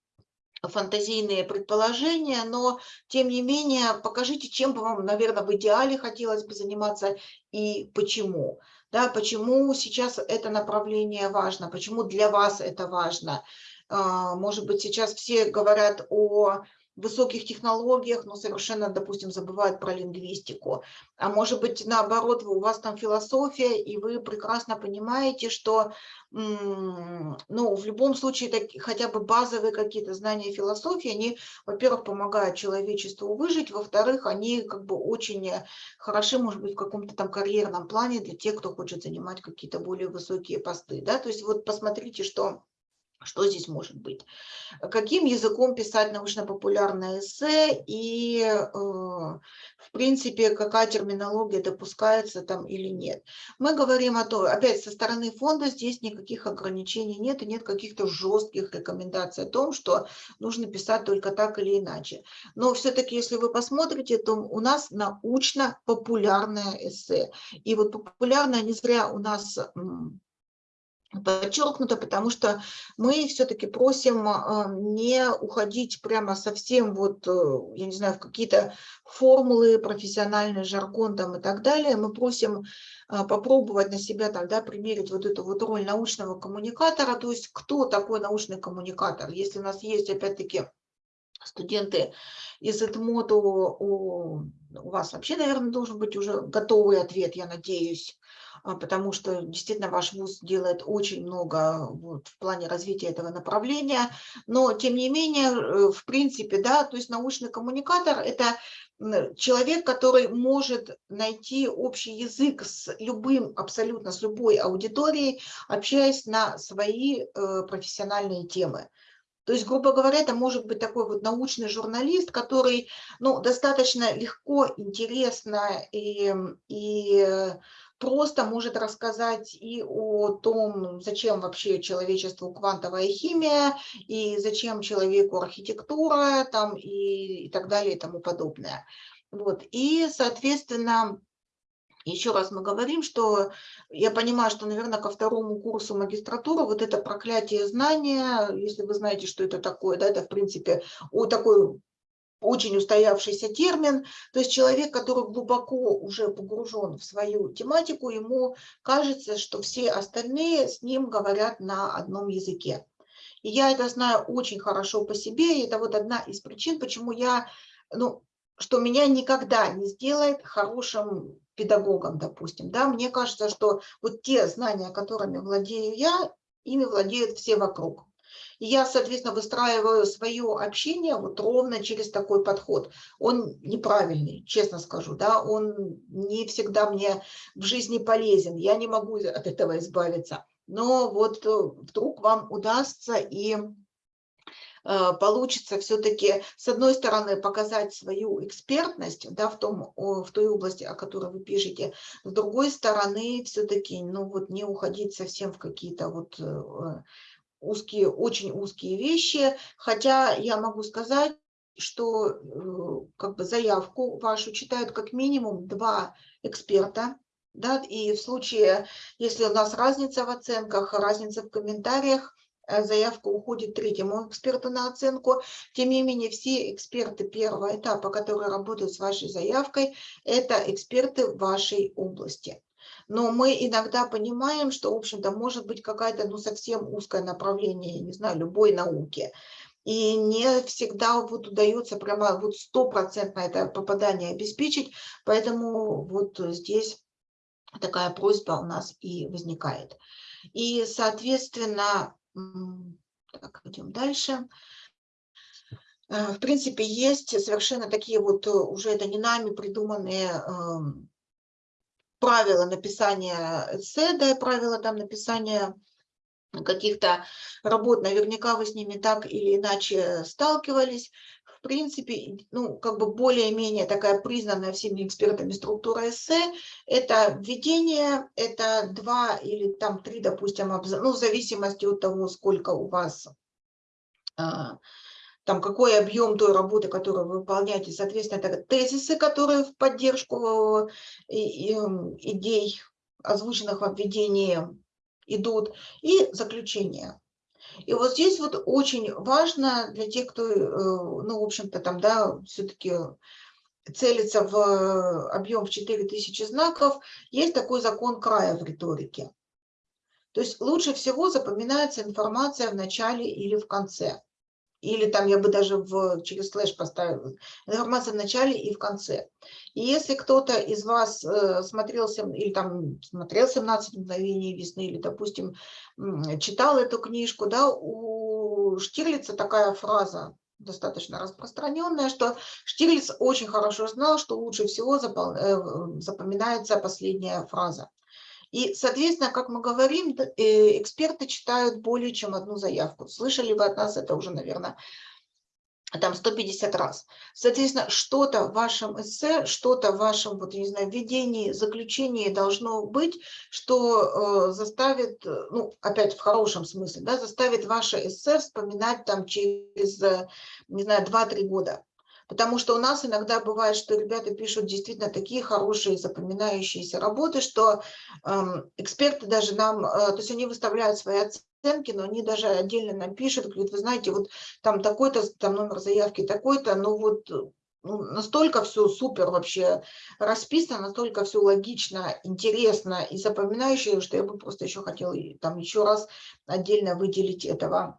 фантазийные предположения, но тем не менее покажите, чем бы вам, наверное, в идеале хотелось бы заниматься и почему. Да, почему сейчас это направление важно, почему для вас это важно. А, может быть, сейчас все говорят о высоких технологиях, но совершенно, допустим, забывают про лингвистику. А может быть, наоборот, у вас там философия, и вы прекрасно понимаете, что ну, в любом случае так, хотя бы базовые какие-то знания философии, они, во-первых, помогают человечеству выжить, во-вторых, они как бы очень хороши, может быть, в каком-то там карьерном плане для тех, кто хочет занимать какие-то более высокие посты. Да? То есть вот посмотрите, что что здесь может быть? Каким языком писать научно-популярное эссе и, э, в принципе, какая терминология допускается там или нет. Мы говорим о том, опять со стороны фонда здесь никаких ограничений нет и нет каких-то жестких рекомендаций о том, что нужно писать только так или иначе. Но все-таки, если вы посмотрите, то у нас научно-популярное эссе. И вот популярное не зря у нас подчеркнуто, потому что мы все-таки просим а, не уходить прямо совсем вот, э, я не знаю, в какие-то формулы, профессиональный жаргон там и так далее. Мы просим а, попробовать на себя тогда примерить вот эту вот роль научного коммуникатора, то есть кто такой научный коммуникатор. Если у нас есть, опять-таки, студенты из ЭТМОТа, у, у вас вообще, наверное, должен быть уже готовый ответ, я надеюсь, потому что действительно ваш вуз делает очень много вот, в плане развития этого направления, но тем не менее, э, в принципе, да, то есть научный коммуникатор – это человек, который может найти общий язык с любым, абсолютно с любой аудиторией, общаясь на свои э, профессиональные темы. То есть, грубо говоря, это может быть такой вот научный журналист, который ну, достаточно легко, интересно и, и просто может рассказать и о том, зачем вообще человечеству квантовая химия, и зачем человеку архитектура, там, и, и так далее, и тому подобное. Вот. И, соответственно, еще раз мы говорим, что я понимаю, что, наверное, ко второму курсу магистратуры вот это проклятие знания, если вы знаете, что это такое, да, это, в принципе, о такой очень устоявшийся термин, то есть человек, который глубоко уже погружен в свою тематику, ему кажется, что все остальные с ним говорят на одном языке. И я это знаю очень хорошо по себе, и это вот одна из причин, почему я, ну, что меня никогда не сделает хорошим педагогом, допустим. Да? Мне кажется, что вот те знания, которыми владею я, ими владеют все вокруг. И я, соответственно, выстраиваю свое общение вот ровно через такой подход. Он неправильный, честно скажу, да, он не всегда мне в жизни полезен, я не могу от этого избавиться. Но вот э, вдруг вам удастся и э, получится все-таки, с одной стороны, показать свою экспертность да, в, том, в той области, о которой вы пишете, с другой стороны, все-таки ну, вот не уходить совсем в какие-то вот э, узкие, очень узкие вещи, хотя я могу сказать, что э, как бы заявку вашу читают как минимум два эксперта, да, и в случае, если у нас разница в оценках, разница в комментариях, э, заявка уходит третьему эксперту на оценку. Тем не менее, все эксперты первого этапа, которые работают с вашей заявкой, это эксперты вашей области но мы иногда понимаем, что, в общем-то, может быть какая-то ну, совсем узкое направление, не знаю, любой науки. И не всегда вот удается прямо вот стопроцентно это попадание обеспечить, поэтому вот здесь такая просьба у нас и возникает. И, соответственно, так, идем дальше. Э, в принципе, есть совершенно такие вот, э, уже это не нами придуманные эм, правила написания эссе, да, правила там написания каких-то работ, наверняка вы с ними так или иначе сталкивались. В принципе, ну, как бы более-менее такая признанная всеми экспертами структура эссе, это введение, это два или там три, допустим, ну, в зависимости от того, сколько у вас, а, там, какой объем той работы, которую вы выполняете, соответственно, это тезисы, которые в поддержку э, идей, озвученных в введении, идут, и заключение. И вот здесь вот очень важно для тех, кто, э, ну, в общем-то, там, да, все-таки целится в объем в 4000 знаков, есть такой закон края в риторике. То есть лучше всего запоминается информация в начале или в конце. Или там я бы даже в, через слэш поставила информация в начале и в конце. И если кто-то из вас э, смотрел, или там смотрел 17 мгновений весны, или, допустим, читал эту книжку, да, у Штирлица такая фраза достаточно распространенная, что Штирлиц очень хорошо знал, что лучше всего э, запоминается последняя фраза. И, соответственно, как мы говорим, э, эксперты читают более чем одну заявку. Слышали вы от нас это уже, наверное, там 150 раз. Соответственно, что-то в вашем эссе, что-то в вашем, вот, не знаю, введении, заключении должно быть, что э, заставит, ну, опять в хорошем смысле, да, заставит ваше эссе вспоминать там через, э, не знаю, 2-3 года. Потому что у нас иногда бывает, что ребята пишут действительно такие хорошие запоминающиеся работы, что э, эксперты даже нам, э, то есть они выставляют свои оценки, но они даже отдельно нам пишут, говорят, вы знаете, вот там такой-то, там номер заявки такой-то, ну вот ну, настолько все супер вообще расписано, настолько все логично, интересно и запоминающее, что я бы просто еще хотела там еще раз отдельно выделить этого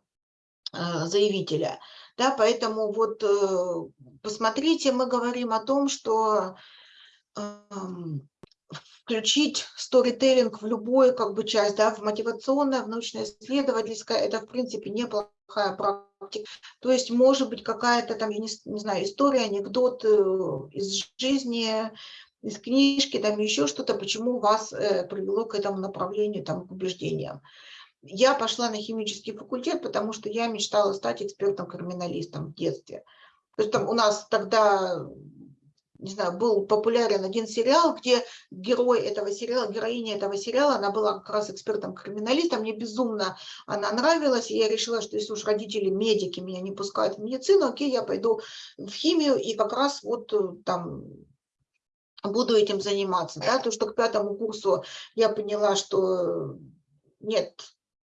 э, заявителя. Да, поэтому вот э, посмотрите, мы говорим о том, что эм, включить сторителлинг в любую как бы часть, да, в мотивационное, в научно-исследовательское, это в принципе неплохая практика. То есть может быть какая-то там, я не, не знаю, история, анекдот э, из жизни, из книжки, там еще что-то, почему вас э, привело к этому направлению, там, к убеждениям. Я пошла на химический факультет, потому что я мечтала стать экспертом-криминалистом в детстве. То есть там у нас тогда, не знаю, был популярен один сериал, где герой этого сериала, героиня этого сериала, она была как раз экспертом-криминалистом, мне безумно она нравилась, и я решила, что если уж родители медики меня не пускают в медицину, окей, я пойду в химию, и как раз вот э, там буду этим заниматься. Да? То, что к пятому курсу я поняла, что нет,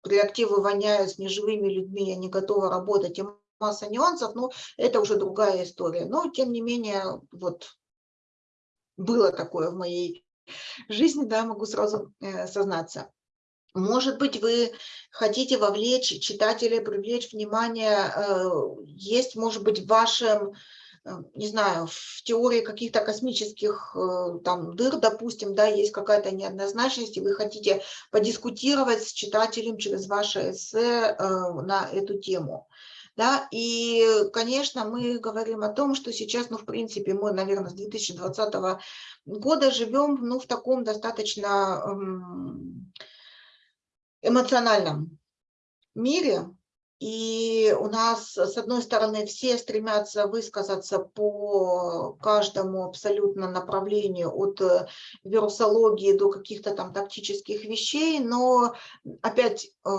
реактивы воняют с неживыми людьми, я не готова работать, и масса нюансов, но это уже другая история. Но, тем не менее, вот было такое в моей жизни, да, могу сразу э, сознаться. Может быть, вы хотите вовлечь читателей, привлечь внимание, э, есть, может быть, в вашем не знаю, в теории каких-то космических э, там дыр, допустим, да, есть какая-то неоднозначность, и вы хотите подискутировать с читателем через ваше эссе э, на эту тему. Да, и, конечно, мы говорим о том, что сейчас, ну, в принципе, мы, наверное, с 2020 года живем, ну, в таком достаточно эм, эмоциональном мире, и у нас, с одной стороны, все стремятся высказаться по каждому абсолютно направлению, от э, вирусологии до каких-то там тактических вещей, но опять э,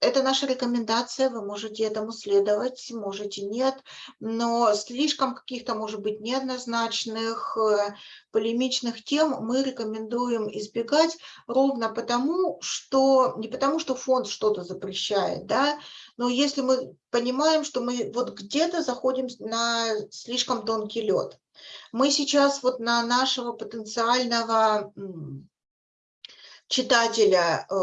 это наша рекомендация, вы можете этому следовать, можете нет, но слишком каких-то, может быть, неоднозначных, э, полемичных тем мы рекомендуем избегать ровно потому, что, не потому, что фонд что-то запрещает, да, но если мы понимаем, что мы вот где-то заходим на слишком тонкий лед. Мы сейчас вот на нашего потенциального читателя э,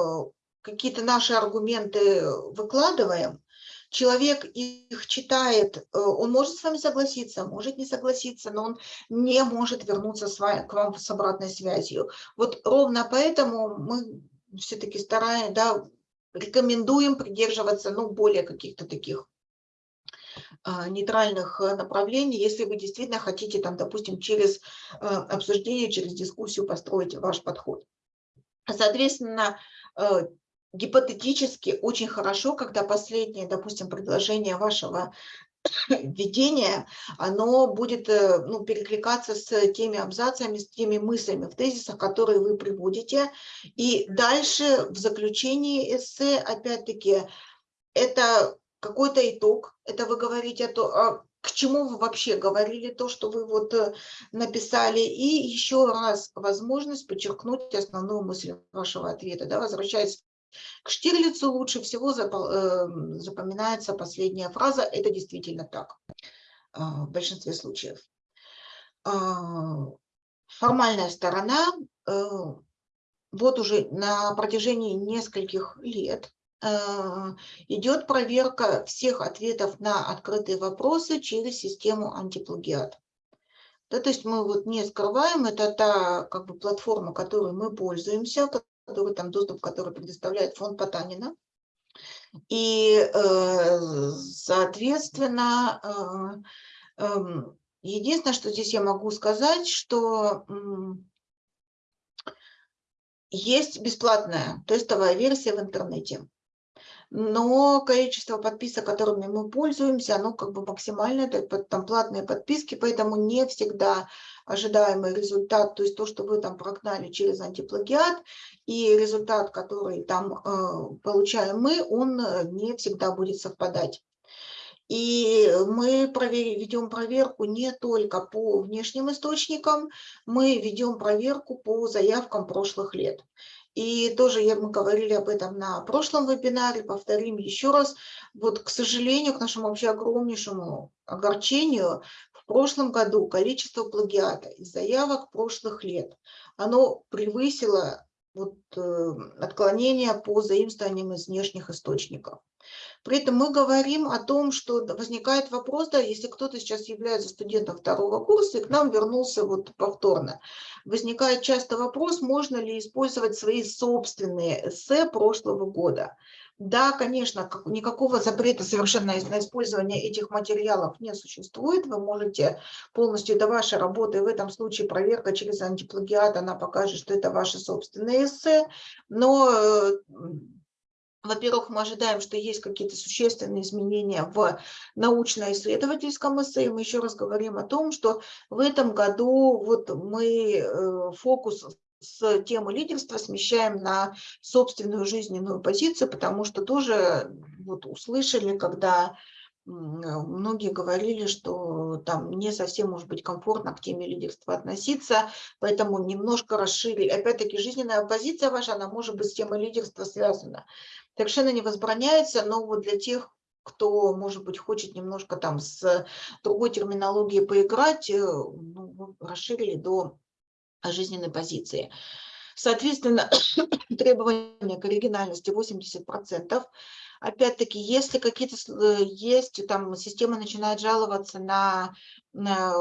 какие-то наши аргументы выкладываем, человек их читает, э, он может с вами согласиться, может не согласиться, но он не может вернуться с вами, к вам с обратной связью. Вот ровно поэтому мы все-таки стараем, да, рекомендуем придерживаться ну, более каких-то таких а, нейтральных э, направлений, если вы действительно хотите, там, допустим, через э, обсуждение, через дискуссию построить ваш подход. Соответственно, гипотетически очень хорошо, когда последнее, допустим, предложение вашего введение, оно будет э, ну, перекликаться с теми абзацами, с теми мыслями в тезисах, которые вы приводите. И дальше в заключении эссе, опять-таки, это какой-то итог, это вы говорите о том, к чему вы вообще говорили, то, что вы вот э, написали, и еще раз возможность подчеркнуть основную мысль вашего ответа, да, возвращаясь к Штирлицу лучше всего эм, запоминается последняя фраза «это действительно так» а, в большинстве случаев. А, формальная сторона э, вот уже на протяжении нескольких лет э, идет проверка всех ответов на открытые вопросы через систему антиплагиат. Да, то есть мы вот не скрываем, это та как бы, платформа, которой мы пользуемся, который, там, доступ, который предоставляет фонд Потанина. И, э, соответственно, э, эм, единственное, что здесь я могу сказать, что есть бесплатная тестовая версия в интернете но количество подписок, которыми мы пользуемся, оно как бы максимальное, там платные подписки, поэтому не всегда ожидаемый результат, то есть то, что вы там прогнали через антиплагиат, и результат, который там э, получаем мы, он э, не всегда будет совпадать. И мы ведем проверку не только по внешним источникам, мы ведем проверку по заявкам прошлых лет. И тоже я, мы говорили об этом на прошлом вебинаре, повторим еще раз. Вот, к сожалению, к нашему вообще огромнейшему огорчению, в прошлом году количество плагиата из заявок прошлых лет, оно превысило вот, э, отклонения по заимствованиям из внешних источников. При этом мы говорим о том, что возникает вопрос, да, если кто-то сейчас является студентом второго курса и к нам вернулся вот повторно, возникает часто вопрос, можно ли использовать свои собственные эссе прошлого года. Да, конечно, никакого запрета совершенно на использование этих материалов не существует. Вы можете полностью, это ваша работа, и в этом случае проверка через антиплагиат, она покажет, что это ваши собственные эссе. Но э, во-первых, мы ожидаем, что есть какие-то существенные изменения в научно-исследовательском эссе. Мы еще раз говорим о том, что в этом году вот мы э, фокус с темы лидерства смещаем на собственную жизненную позицию, потому что тоже вот услышали, когда многие говорили, что там не совсем может быть комфортно к теме лидерства относиться, поэтому немножко расширили. Опять-таки, жизненная позиция ваша, она может быть с темой лидерства связана. Совершенно не возбраняется, но вот для тех, кто, может быть, хочет немножко там с другой терминологией поиграть, э, ну, расширили до жизненной позиции. Соответственно, требования к оригинальности 80%. Опять-таки, если какие-то э, есть, там система начинает жаловаться на, на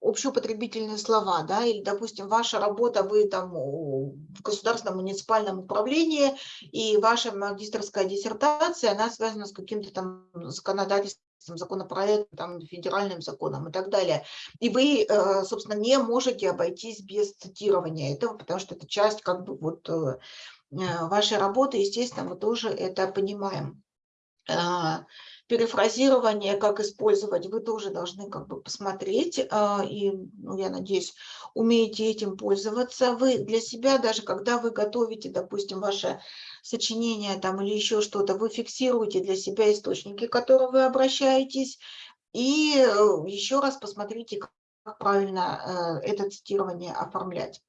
общеупотребительные слова, да, или, допустим, ваша работа, вы там в государственном муниципальном управлении, и ваша магистрская диссертация, она связана с каким-то там законодательством, законопроектом, там, федеральным законом и так далее. И вы, э, собственно, не можете обойтись без цитирования этого, потому что это часть как бы вот э, э, вашей работы, естественно, мы тоже это понимаем. Перефразирование, как использовать, вы тоже должны как бы посмотреть, и, ну, я надеюсь, умеете этим пользоваться. Вы для себя, даже когда вы готовите, допустим, ваше сочинение там или еще что-то, вы фиксируете для себя источники, к которым вы обращаетесь, и э, еще раз посмотрите, как правильно э, это цитирование оформлять.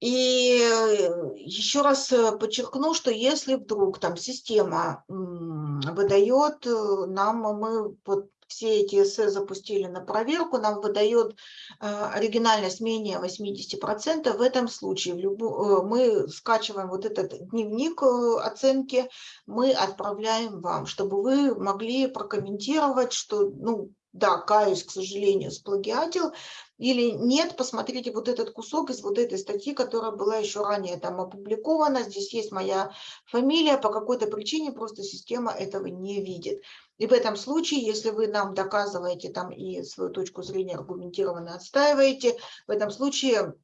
И э, еще раз подчеркну, что если вдруг там система выдает нам, мы вот все эти эссе запустили на проверку, нам выдает оригинальность менее 80%, в этом случае в любу, мы скачиваем вот этот дневник оценки, мы отправляем вам, чтобы вы могли прокомментировать, что ну, да, каюсь, к сожалению, сплагиатил, или нет, посмотрите вот этот кусок из вот этой статьи, которая была еще ранее там опубликована, здесь есть моя фамилия, по какой-то причине просто система этого не видит. И в этом случае, если вы нам доказываете там и свою точку зрения аргументированно отстаиваете, в этом случае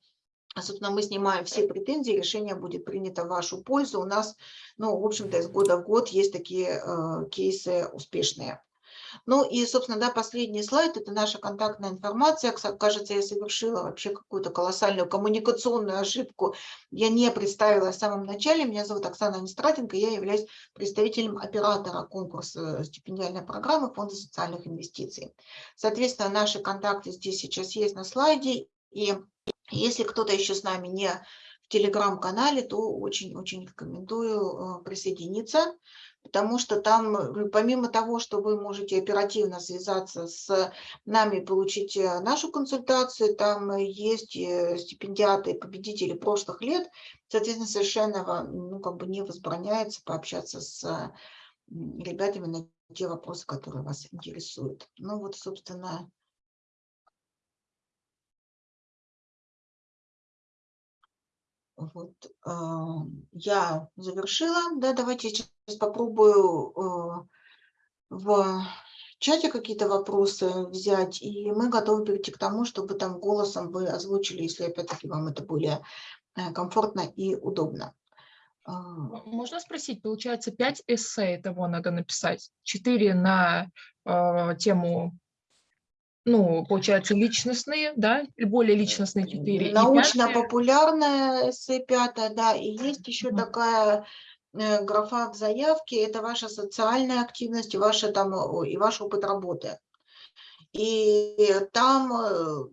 Собственно, мы снимаем все претензии, решение будет принято в вашу пользу. У нас, ну, в общем-то, из года в год есть такие э, кейсы успешные. Ну и, собственно, да, последний слайд – это наша контактная информация. Кажется, я совершила вообще какую-то колоссальную коммуникационную ошибку. Я не представила в самом начале. Меня зовут Оксана Нестратенко, я являюсь представителем оператора конкурса стипендиальной программы Фонда социальных инвестиций. Соответственно, наши контакты здесь сейчас есть на слайде. И если кто-то еще с нами не в телеграм-канале, то очень-очень рекомендую э, присоединиться потому что там, э, помимо того, что вы можете оперативно связаться с нами, получить э, нашу консультацию, там есть стипендиаты, победители прошлых лет, соответственно, совершенно ну, как бы не возбраняется пообщаться с ребятами на те вопросы, которые вас интересуют. Ну вот, собственно, Вот, я завершила, да, давайте сейчас попробую э, в чате какие-то вопросы взять, и мы готовы перейти к тому, чтобы там голосом вы озвучили, если опять-таки вам это более э, комфортно и удобно. А. Можно спросить, получается, 5 эссе того надо написать, 4 на э, тему ну, получается, личностные, да, более личностные четыре. Научно-популярная эссе пятая, да, и есть еще mm такая э, графа в заявке, это ваша социальная активность и, ваша, там, и ваш опыт работы. И там, э,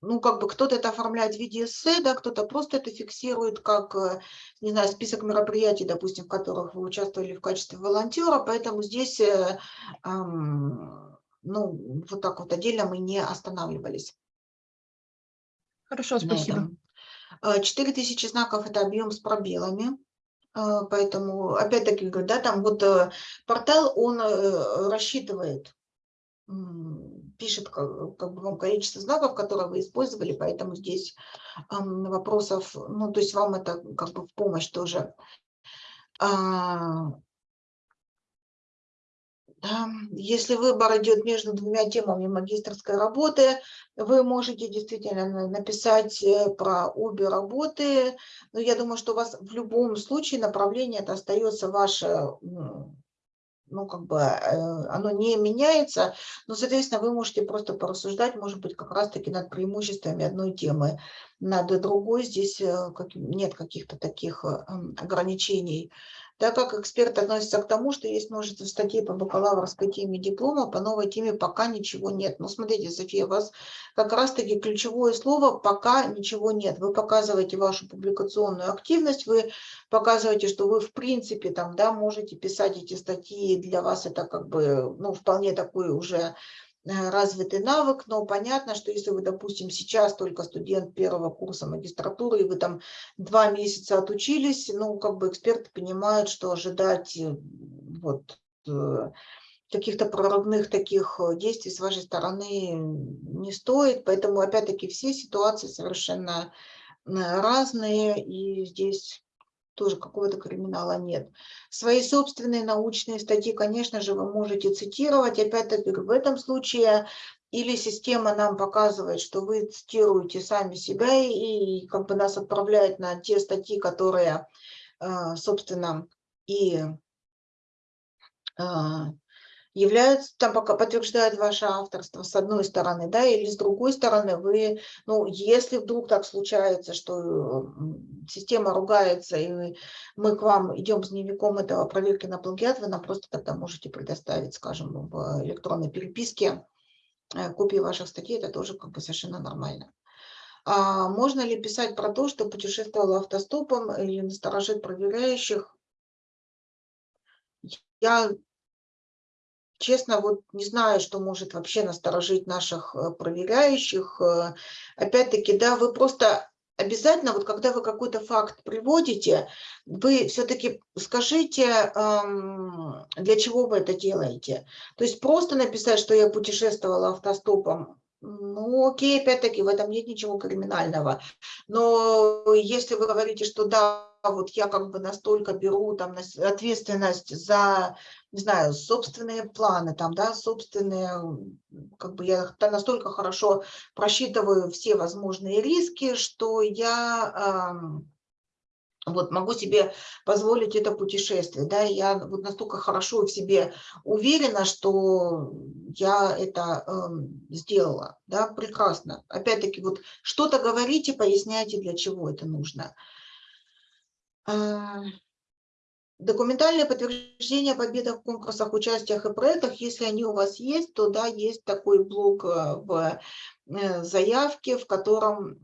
ну, как бы кто-то это оформляет в виде эссе, да, кто-то просто это фиксирует как, э, не знаю, список мероприятий, допустим, в которых вы участвовали в качестве волонтера, поэтому здесь... Эм, ну, вот так вот отдельно мы не останавливались. Хорошо, спасибо. 4000 э, знаков – это объем с пробелами. Э, поэтому, опять-таки, да, там вот э, портал, он рассчитывает, пишет как, как бы вам количество знаков, которые вы использовали, поэтому здесь вопросов, ну, то есть вам это как бы в помощь тоже. Да. Если выбор идет между двумя темами магистрской работы, вы можете действительно написать э, про обе работы. Но я думаю, что у вас в любом случае направление это остается ваше ну, как бы э, оно не меняется, но, соответственно, вы можете просто порассуждать, может быть, как раз-таки над преимуществами одной темы, над другой здесь э, нет каких-то таких ограничений так как эксперт относится к тому, что есть множество статей по бакалаврской теме диплома, по новой теме пока ничего нет. Но ну, смотрите, София, у вас как раз-таки ключевое слово «пока ничего нет». Вы показываете вашу публикационную активность, вы показываете, что вы в принципе там, да, можете писать эти статьи, для вас это как бы ну, вполне такой уже развитый навык, но понятно, что если вы, допустим, сейчас только студент первого курса магистратуры, и вы там два месяца отучились, ну, как бы эксперты понимают, что ожидать э, вот э, каких-то прорывных таких действий с вашей стороны не стоит, поэтому, опять-таки, все ситуации совершенно разные, и здесь тоже какого-то криминала нет. Свои собственные научные статьи, конечно же, вы можете цитировать. Опять-таки, в этом случае или система нам показывает, что вы цитируете сами себя и как бы нас отправляет на те статьи, которые, а, собственно, и а, являются, там пока подтверждают ваше авторство с одной стороны, да, или с другой стороны вы, ну, если вдруг так случается, что система ругается, и мы к вам идем с дневником этого проверки на плагиат, вы нам просто тогда можете предоставить, скажем, в электронной переписке э, копии ваших статей, это тоже как бы совершенно нормально. А можно ли писать про то, что путешествовала автостопом или насторожит проверяющих? Я честно, вот не знаю, что может вообще насторожить наших э, проверяющих. Э, опять-таки, да, вы просто обязательно, вот когда вы какой-то факт приводите, вы все-таки скажите, для чего вы это делаете. То есть просто написать, что я путешествовала автостопом, ну, окей, опять-таки, в этом нет ничего криминального. Но если вы говорите, что да, вот я как бы настолько беру там ответственность за, не знаю, собственные планы, там, да, собственные, как бы я настолько хорошо просчитываю все возможные риски, что я вот могу себе позволить это путешествие, да, я вот настолько хорошо в себе уверена, что я это э, сделала, да, прекрасно. Опять-таки, вот что-то говорите, поясняйте, для чего это нужно. А, документальное подтверждение победах в конкурсах, участиях и проектах, если они у вас есть, то да, есть такой блок э, в э, заявке, в котором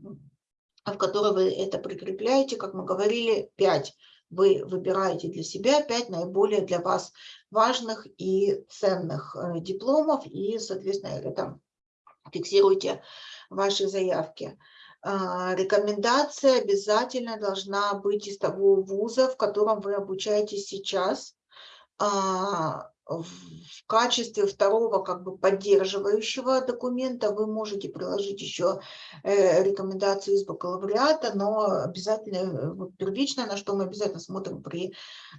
в которой вы это прикрепляете, как мы говорили, 5. Вы выбираете для себя 5 наиболее для вас важных и ценных э, дипломов, и, соответственно, это фиксируйте ваши заявки. А, рекомендация обязательно должна быть из того вуза, в котором вы обучаетесь сейчас, а, в качестве второго как бы поддерживающего документа вы можете приложить еще э, рекомендацию из бакалавриата, но обязательно, первично, на что мы обязательно смотрим при э,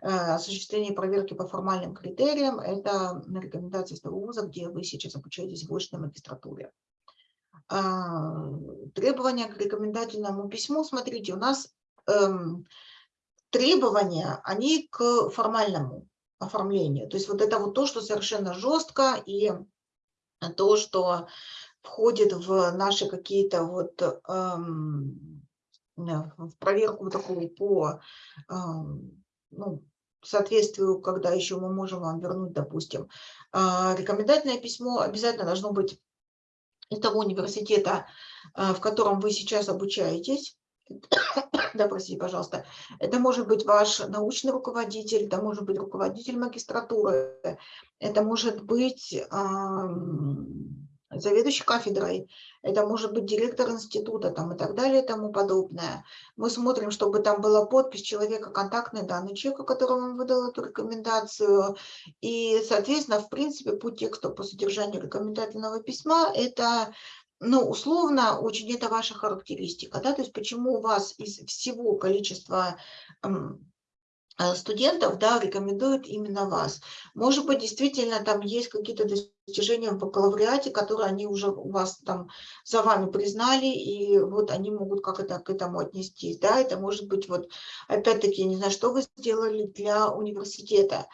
осуществлении проверки по формальным критериям, это рекомендация из того вуза, где вы сейчас обучаетесь в очной магистратуре. А, требования к рекомендательному письму, смотрите, у нас эм, требования, они к формальному оформлению. То есть вот это вот то, что совершенно жестко, и то, что входит в наши какие-то вот эм, в проверку такую по эм, ну, соответствию, когда еще мы можем вам вернуть, допустим. Э, рекомендательное письмо обязательно должно быть из того университета, э, в котором вы сейчас обучаетесь. Да, простите, пожалуйста, это может быть ваш научный руководитель, это может быть руководитель магистратуры, это может быть заведующий кафедрой, это может быть директор института там, и так далее и тому подобное. Мы смотрим, чтобы там была подпись человека, контактные данные человека, которому он выдал эту рекомендацию. И, соответственно, в принципе, по тексту, по содержанию рекомендательного письма, это ну, условно, очень это ваша характеристика, да, то есть почему у вас из всего количества э, студентов, да, рекомендуют именно вас. Может быть, действительно, там есть какие-то достижения в бакалавриате, которые они уже у вас там за вами признали, и вот они могут как это к этому отнестись, да, это может быть вот, опять-таки, не знаю, что вы сделали для университета,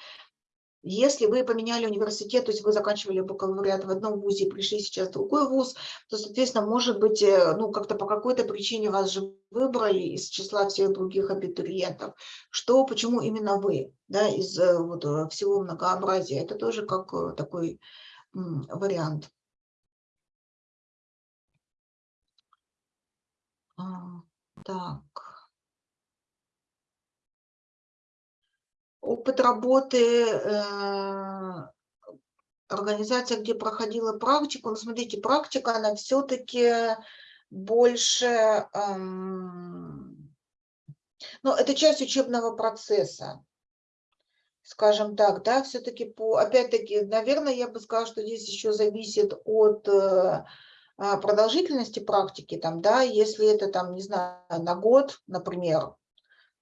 если вы поменяли университет, то есть вы заканчивали бакалавриат в одном вузе и пришли сейчас в другой вуз, то, соответственно, может быть, э, ну, как-то по какой-то причине вас же выбрали из числа всех других абитуриентов. Что, почему именно вы, да, из э, вот, э, всего многообразия. Это тоже как такой вариант. А, так. опыт работы э, организация, где проходила практику, ну, смотрите, практика, она все-таки больше, эм, ну, это часть учебного процесса, скажем так, да, все-таки по, опять-таки, наверное, я бы сказала, что здесь еще зависит от э, а, продолжительности практики, там, да, если это, там, не знаю, на год, например,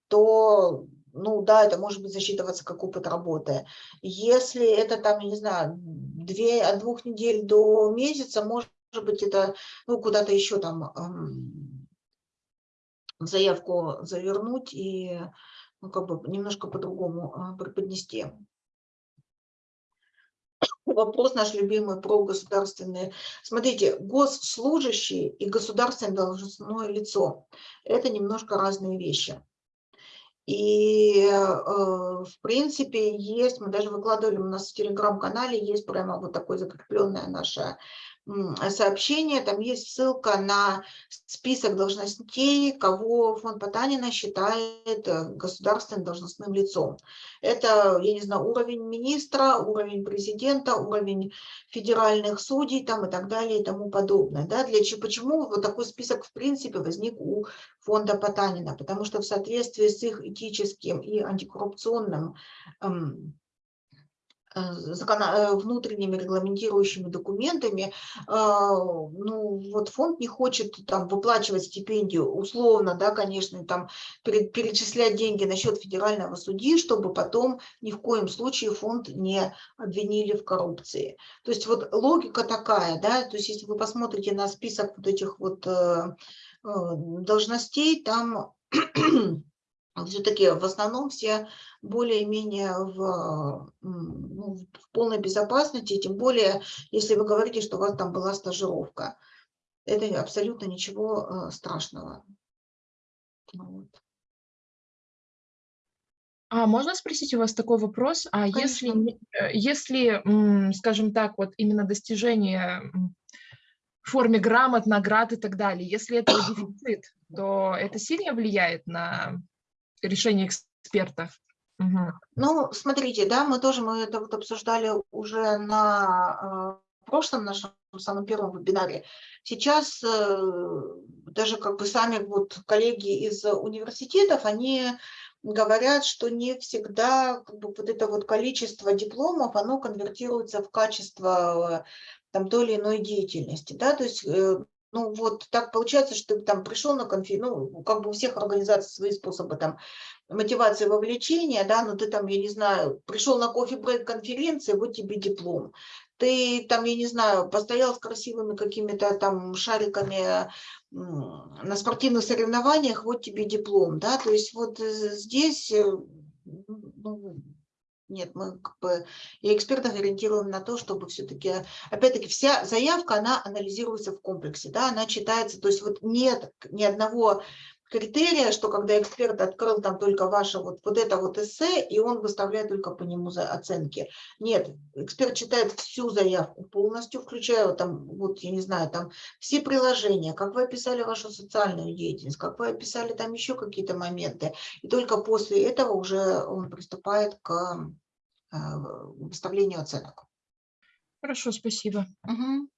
то ну да, это может быть засчитываться как опыт работы. Если это там, я не знаю, две, от двух недель до месяца, может быть, это ну, куда-то еще там эм, заявку завернуть и ну, как бы немножко по-другому э, преподнести. Вопрос наш любимый про государственные. Смотрите, госслужащие и государственное должностное лицо – это немножко разные вещи. И, э, в принципе, есть, мы даже выкладывали у нас в телеграм-канале, есть прямо вот такое закрепленное наше сообщение, там есть ссылка на список должностей, кого фонд Потанина считает э, государственным должностным лицом. Это, я не знаю, уровень министра, уровень президента, уровень федеральных судей там, и так далее и тому подобное. Да? Для, почему вот такой список в принципе возник у фонда Потанина? Потому что в соответствии с их этическим и антикоррупционным эм, внутренними регламентирующими документами, а, ну, вот фонд не хочет там выплачивать стипендию, условно, да, конечно, там перечислять деньги на счет федерального судьи, чтобы потом ни в коем случае фонд не обвинили в коррупции. То есть вот логика такая, да, то есть если вы посмотрите на список вот этих вот э, должностей, там все-таки в основном все более-менее в, ну, в полной безопасности, тем более, если вы говорите, что у вас там была стажировка. Это абсолютно ничего э, страшного. Вот. А можно спросить у вас такой вопрос? А если, Конечно. э, если, скажем так, вот именно достижение в форме грамот, наград и так далее, если это дефицит, то это сильно влияет на решение эксперта? Мгм. Ну, смотрите, да, мы тоже мы это вот обсуждали уже на э, прошлом нашем самом первом вебинаре. Сейчас э, даже как бы сами вот коллеги из университетов, они говорят, что не всегда как бы, вот это вот количество дипломов, оно конвертируется в качество э, там той или иной деятельности, да, то есть ну вот так получается, что ты там пришел на конференцию, ну как бы у всех организаций свои способы там мотивации вовлечения, да, но ты там, я не знаю, пришел на кофе-брейк конференции, вот тебе диплом. Ты там, я не знаю, постоял с красивыми какими-то там шариками на спортивных соревнованиях, вот тебе диплом, да, то есть вот здесь, э, ну, нет, мы как бы и экспертов ориентируем на то, чтобы все-таки, опять-таки, вся заявка, она анализируется в комплексе, да, она читается, то есть вот нет ни одного критерия, что когда эксперт открыл там только ваше вот, вот это вот эссе, и он выставляет только по нему за оценки. Нет, эксперт читает всю заявку полностью, включая там, вот я не знаю, там все приложения, как вы описали вашу социальную деятельность, как вы описали там еще какие-то моменты. И только после этого уже он приступает к э, выставлению оценок. Хорошо, спасибо. Угу.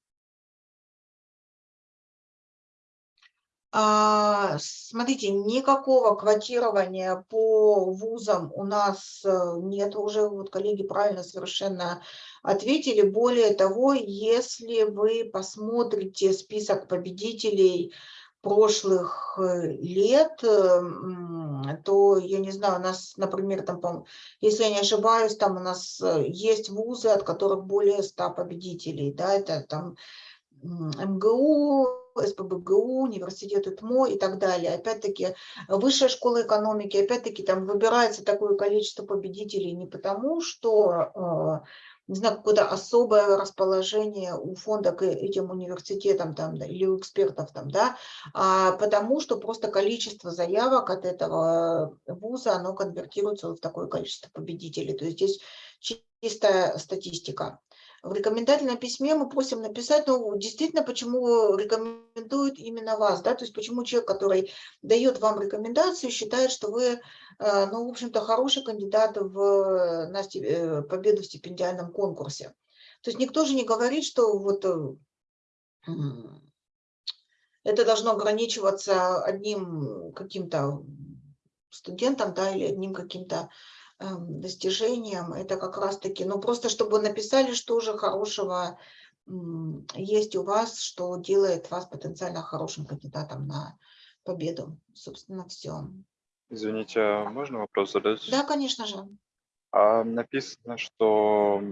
Смотрите, никакого квотирования по вузам у нас э, нет уже, вот коллеги правильно совершенно ответили. Более того, если вы посмотрите список победителей прошлых э, лет, э, то, я не знаю, у нас, например, там, если я не ошибаюсь, там у нас есть вузы, от которых более 100 победителей, да, это там МГУ, СПБГУ, университет ИТМО и так далее. Опять-таки, высшая школа экономики, опять-таки, там выбирается такое количество победителей не потому, что, э, не знаю, какое-то особое расположение у фонда к этим университетам там, или у экспертов там, да, а потому что просто количество заявок от этого вуза, оно конвертируется в такое количество победителей. То есть здесь чистая статистика. В рекомендательном письме мы просим написать, ну, действительно, почему рекомендуют именно вас, да, то есть почему человек, который дает вам рекомендацию, считает, что вы, э, ну, в общем-то, хороший кандидат в, на э, победу в стипендиальном конкурсе. То есть никто же не говорит, что вот э, это должно ограничиваться одним каким-то студентом, да, или одним каким-то достижениям. Это как раз-таки, ну просто чтобы написали, что же хорошего есть у вас, что делает вас потенциально хорошим кандидатом на победу. Собственно, все. Извините, а можно вопрос задать? Да, конечно же. А написано, что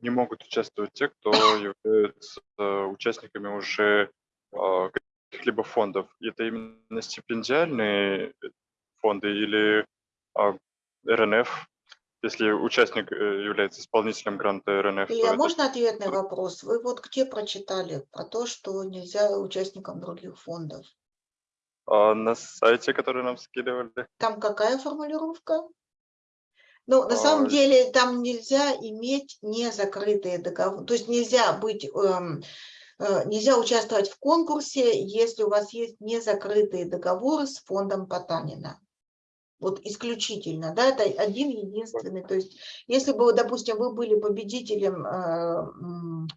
не могут участвовать те, кто являются участниками уже а, каких-либо фондов. Это именно стипендиальные фонды или а, РНФ, если участник э, является исполнителем гранта РНФ. Илья, это... можно ответный вопрос? Вы вот где прочитали про то, что нельзя участникам других фондов? А, на сайте, который нам скидывали. Там какая формулировка? Ну, на а... самом деле, там нельзя иметь незакрытые договоры. То есть нельзя быть... Эм, э, Нельзя участвовать в конкурсе, если у вас есть незакрытые договоры с фондом Потанина. Вот исключительно, да, это один единственный. То есть, если бы, допустим, вы были победителем э,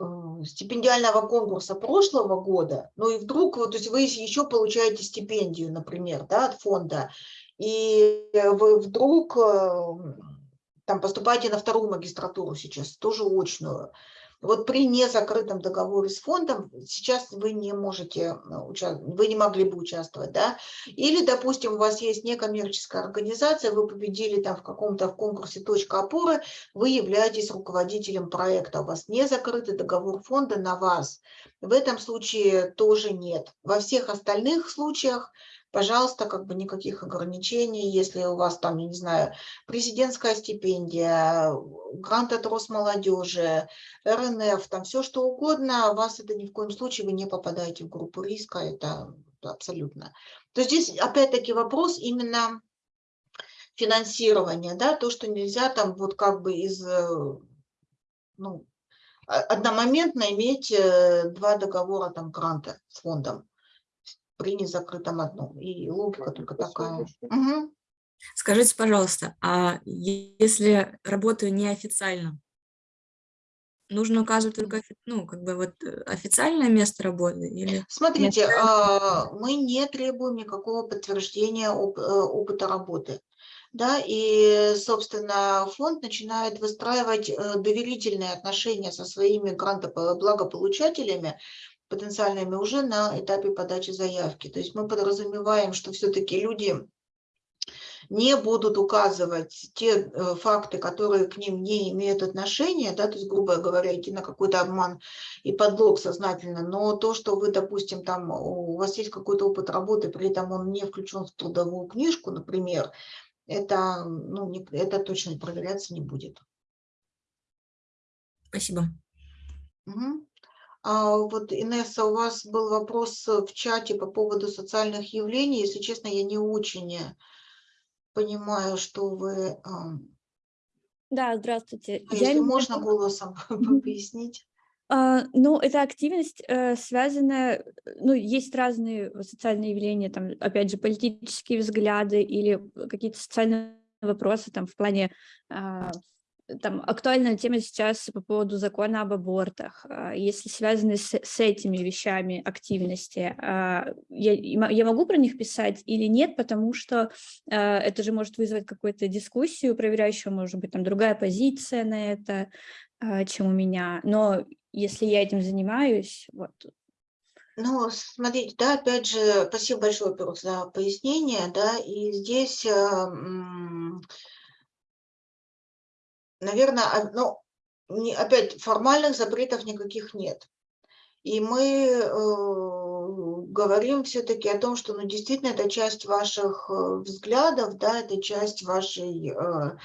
э, стипендиального конкурса прошлого года, ну и вдруг, вот, то есть вы еще получаете стипендию, например, да, от фонда, и вы вдруг э, там поступаете на вторую магистратуру сейчас, тоже очную, вот при незакрытом договоре с фондом сейчас вы не можете, э, вы не могли бы участвовать, да? Или, допустим, у вас есть некоммерческая организация, вы победили там в каком-то в конкурсе «Точка опоры», вы являетесь руководителем проекта, у вас не закрытый договор фонда на вас. В этом случае тоже нет. Во всех остальных случаях, пожалуйста, как бы никаких ограничений. Если у вас там, я не знаю, президентская стипендия, грант от Росмолодежи, РНФ, там все что угодно, вас это ни в коем случае, вы не попадаете в группу риска, это абсолютно. То есть здесь опять-таки вопрос именно финансирования, да, то, что нельзя там вот как бы из, э, ну, одномоментно иметь э, два договора там гранта с фондом при незакрытом одном. И логика только такая. Угу. Скажите, пожалуйста, а если работаю неофициально, нужно указывать только ну, как бы вот э, официальное место работы? Или Смотрите, место... мы не требуем никакого подтверждения оп опыта работы да, и, собственно, фонд начинает выстраивать э, доверительные отношения со своими грантоблагополучателями, потенциальными уже на этапе подачи заявки. То есть мы подразумеваем, что все-таки люди не будут указывать те э, факты, которые к ним не имеют отношения, да, то есть, грубо говоря, идти на какой-то обман и подлог сознательно, но то, что вы, допустим, там у вас есть какой-то опыт работы, при этом он не включен в трудовую книжку, например, это, ну, не, это точно проверяться не будет. Спасибо. Угу. А вот, Инесса, у вас был вопрос в чате по поводу социальных явлений. Если честно, я не очень понимаю, что вы... Да, здравствуйте. А если я можно голосом пояснить? А, ну, эта активность э, связана, ну, есть разные социальные явления, там, опять же, политические взгляды или какие-то социальные вопросы, там, в плане, э, там, актуальная тема сейчас по поводу закона об абортах, э, если связаны с, с этими вещами активности, я, я могу про них писать или нет, потому что это же может вызвать какую-то дискуссию проверяющую, может быть, там, другая позиция на это, чем у меня, но если я этим занимаюсь. Вот. Ну, смотрите, да, опять же, спасибо большое, во-первых, за пояснение, да, и здесь, э, наверное, ну, опять формальных запретов никаких нет. И мы э, говорим все-таки о том, что ну, действительно это часть ваших э, взглядов, да, это часть вашей Э,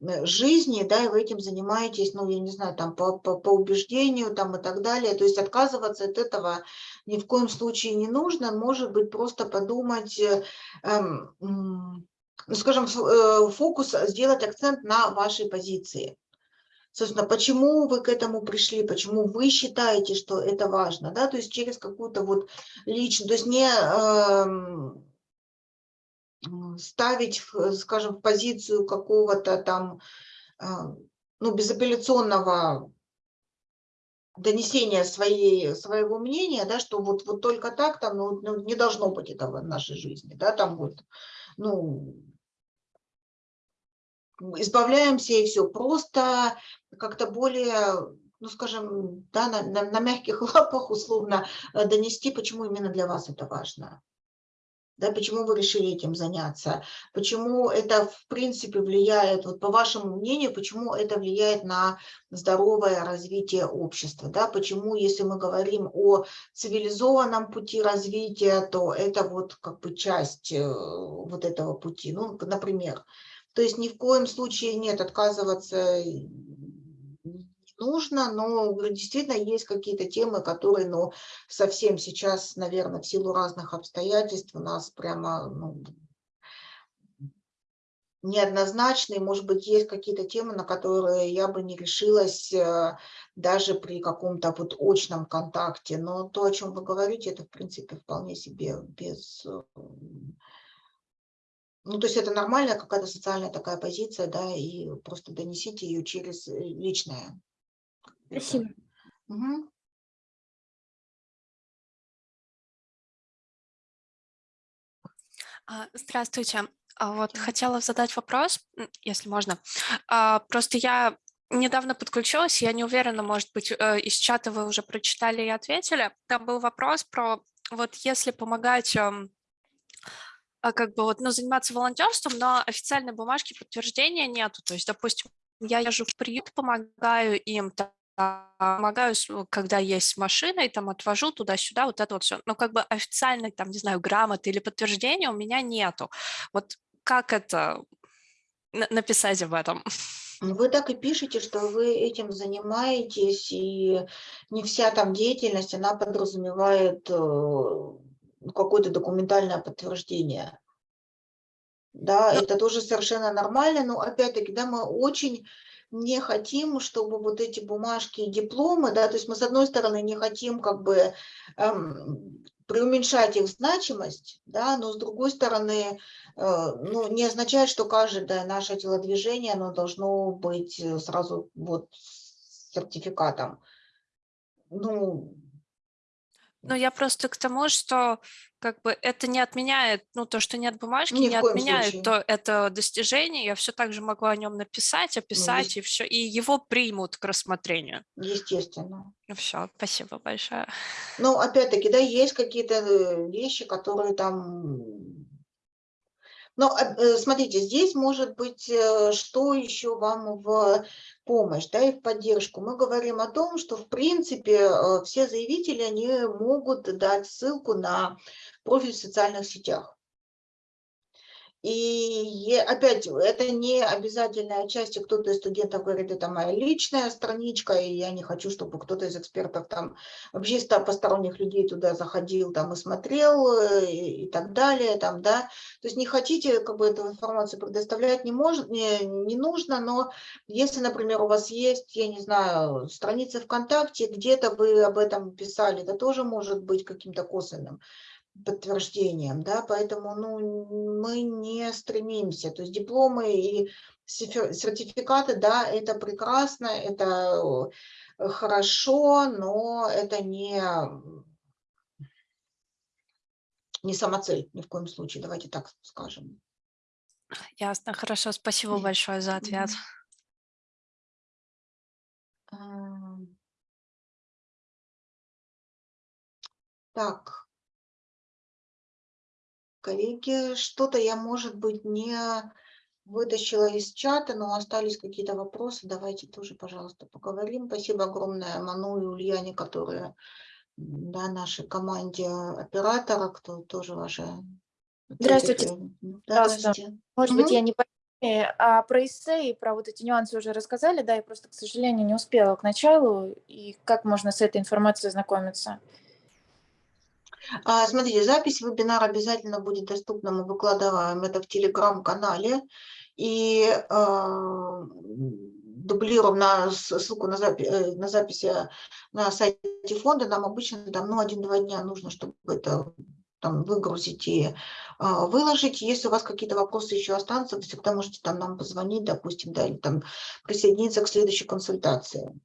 жизни, да, и вы этим занимаетесь, ну, я не знаю, там, по, по, по убеждению, там, и так далее. То есть отказываться от этого ни в коем случае не нужно. Может быть, просто подумать, э, э, ну, скажем, э, фокус, сделать акцент на вашей позиции. Собственно, почему вы к этому пришли, почему вы считаете, что это важно, да, то есть через какую-то вот личную, то есть не... Э, ставить, скажем, в позицию какого-то там а, ну, безапелляционного донесения своей, своего мнения, да, что вот, вот только так там ну, ну, не должно быть этого в нашей жизни, да, там вот, ну, избавляемся и все, просто как-то более, ну, скажем, да, на, на, на мягких лапах условно донести, почему именно для вас это важно да, почему вы решили этим заняться, почему это в принципе влияет, вот по вашему мнению, почему это влияет на здоровое развитие общества, да, почему, если мы говорим о цивилизованном пути развития, то это вот как бы часть э, вот этого пути, ну, например, то есть ни в коем случае нет отказываться нужно, но действительно есть какие-то темы, которые ну, совсем сейчас, наверное, в силу разных обстоятельств у нас прямо ну, неоднозначные. Может быть, есть какие-то темы, на которые я бы не решилась э, даже при каком-то вот очном контакте. Но то, о чем вы говорите, это, в принципе, вполне себе без... Э, ну, то есть это нормальная какая-то социальная такая позиция, да, и просто донесите ее через э, личное Спасибо. Угу. Здравствуйте. А вот хотела задать вопрос, если можно. А, просто я недавно подключилась, я не уверена, может быть, э, из чата вы уже прочитали и ответили. Там был вопрос про, вот если помогать эм, как бы вот, ну, заниматься волонтерством, но официальной бумажки подтверждения нету. То есть, допустим, я езжу в приют, помогаю им, помогаю, с- ну, когда есть с машиной, там отвожу туда-сюда, вот это вот все. Но как бы официальной, там, не знаю, грамоты или подтверждения у меня нету. Вот как это на- написать об этом? Вы так и пишете, что вы этим занимаетесь, и не вся там деятельность, она подразумевает э, ну, какое-то документальное подтверждение. Да, Ну- это тоже совершенно нормально, но опять-таки, да, мы очень не хотим, чтобы вот эти бумажки и дипломы, да, то есть мы с одной стороны не хотим как бы эм, преуменьшать их значимость, да, но с другой стороны, э, ну, не означает, что каждое наше телодвижение, оно должно быть э, сразу вот сертификатом. Ну, Ну, я просто к тому, что как бы это не отменяет, ну, то, что нет бумажки, Ни не отменяет случае. то, это достижение. Я все так же могу о нем написать, описать, и все, и его примут к рассмотрению. естественно. Все, спасибо большое. Ну, опять-таки, да, есть какие-то э, вещи, которые там... Но э, э, смотрите, здесь может быть, что еще вам в помощь, да, и в поддержку. Мы говорим о том, что, в принципе, э, все заявители, они могут дать ссылку на профиль в социальных сетях. И опять, это не обязательная часть, кто-то из студентов говорит, это моя личная страничка, и я не хочу, чтобы кто-то из экспертов там, вообще ста посторонних людей туда заходил там и смотрел, э, и, и так далее, там, да. То есть не хотите, как бы, эту информацию предоставлять не, может, не, не нужно, но если, например, у вас есть, я не знаю, страница ВКонтакте, где-то вы об этом писали, это тоже может быть каким-то косвенным подтверждением, да, поэтому ну, мы не стремимся, то есть дипломы и сертификаты, да, это прекрасно, это хорошо, но это не, не самоцель ни в коем случае, давайте так скажем. Ясно, хорошо, спасибо большое за ответ. Ам. Так. Коллеги, что-то я, может быть, не вытащила из чата, но остались какие-то вопросы. Давайте тоже, пожалуйста, поговорим. Спасибо огромное Ману и Ульяне, которые да, нашей команде оператора, кто тоже ваши... Здравствуйте. Да, здравствуйте. Может быть, Мгм. я не по теме, а про эссе и про вот эти нюансы уже рассказали, да, я просто, к сожалению, не успела к началу, и как можно с этой информацией ознакомиться? А, Смотрите, запись вебинара обязательно будет доступна, мы выкладываем это в телеграм-канале и а, дублируем на ссылку на, запи- э, на запись э, на сайте фонда. Нам обычно там ну, один-два дня нужно, чтобы это там выгрузить и а, выложить. Если у вас какие-то вопросы еще останутся, вы всегда можете там нам позвонить, допустим, да, или там присоединиться к следующей консультации.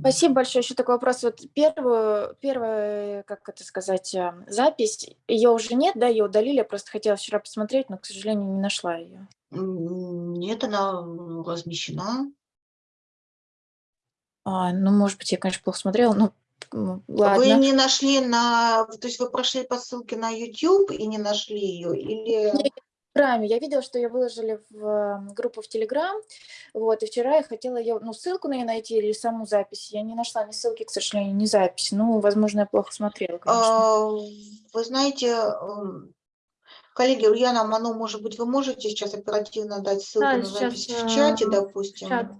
Спасибо большое. Еще такой вопрос. Вот первую, первая, как это сказать, э, запись, ее уже нет, да, ее удалили, я просто хотела вчера посмотреть, но, к сожалению, не нашла ее. Нет, она размещена. А, ну, может быть, я, конечно, плохо смотрела, ну, м, Вы ладно. не нашли на, то есть вы прошли по ссылке на YouTube и не нашли ее, или Не, В Телеграме. Я видела, что ее выложили в группу в Телеграм, вот, и вчера я хотела ее, ну, ссылку на нее найти или саму запись. Я не нашла ни ссылки, к сожалению, ни записи. Ну, возможно, я плохо смотрела, конечно. А, вы знаете, м, коллеги, Ульяна Ману, может быть, вы можете сейчас оперативно дать ссылку Да, на сейчас, запись в чате, э, допустим? Чат.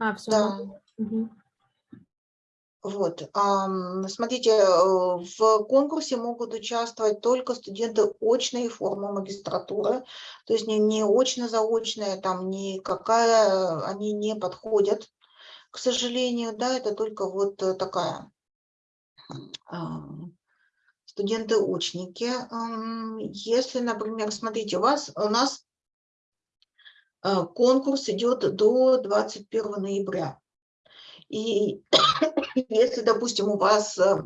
А, все. Да. Вот, смотрите, э, в конкурсе могут участвовать только студенты очной формы магистратуры, то есть не, не очно-заочная, там никакая, они не подходят, к сожалению, да, это только вот э, такая ам, студенты-очники. Ам, Если, например, смотрите, у вас, у нас э, конкурс идет до 21 ноября. И если, допустим, у вас э,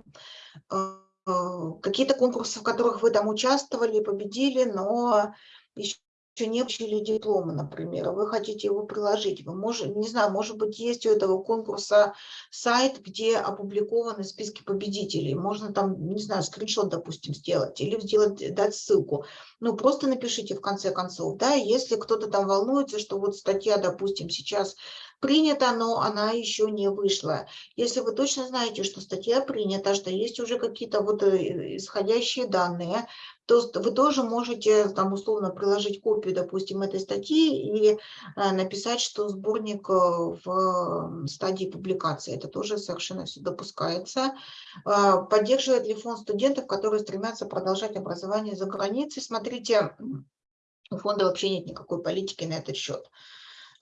э, какие-то конкурсы, в которых вы там участвовали, победили, но еще не получили диплома, например, вы хотите его приложить, вы можете, не знаю, может быть, есть у этого конкурса сайт, где опубликованы списки победителей, можно там, не знаю, скриншот, допустим, сделать или сделать, дать ссылку. Ну, просто напишите в конце концов, да, если кто-то там волнуется, что вот статья, допустим, сейчас принята, но она еще не вышла. Если вы точно знаете, что статья принята, что есть уже какие-то вот э, исходящие данные, то вы тоже можете там условно приложить копию, допустим, этой статьи и э, написать, что сборник э, в стадии публикации. Это тоже совершенно все допускается. Поддерживает ли фонд студентов, которые стремятся продолжать образование за границей? Смотрите, у фонда вообще нет никакой политики на этот счет.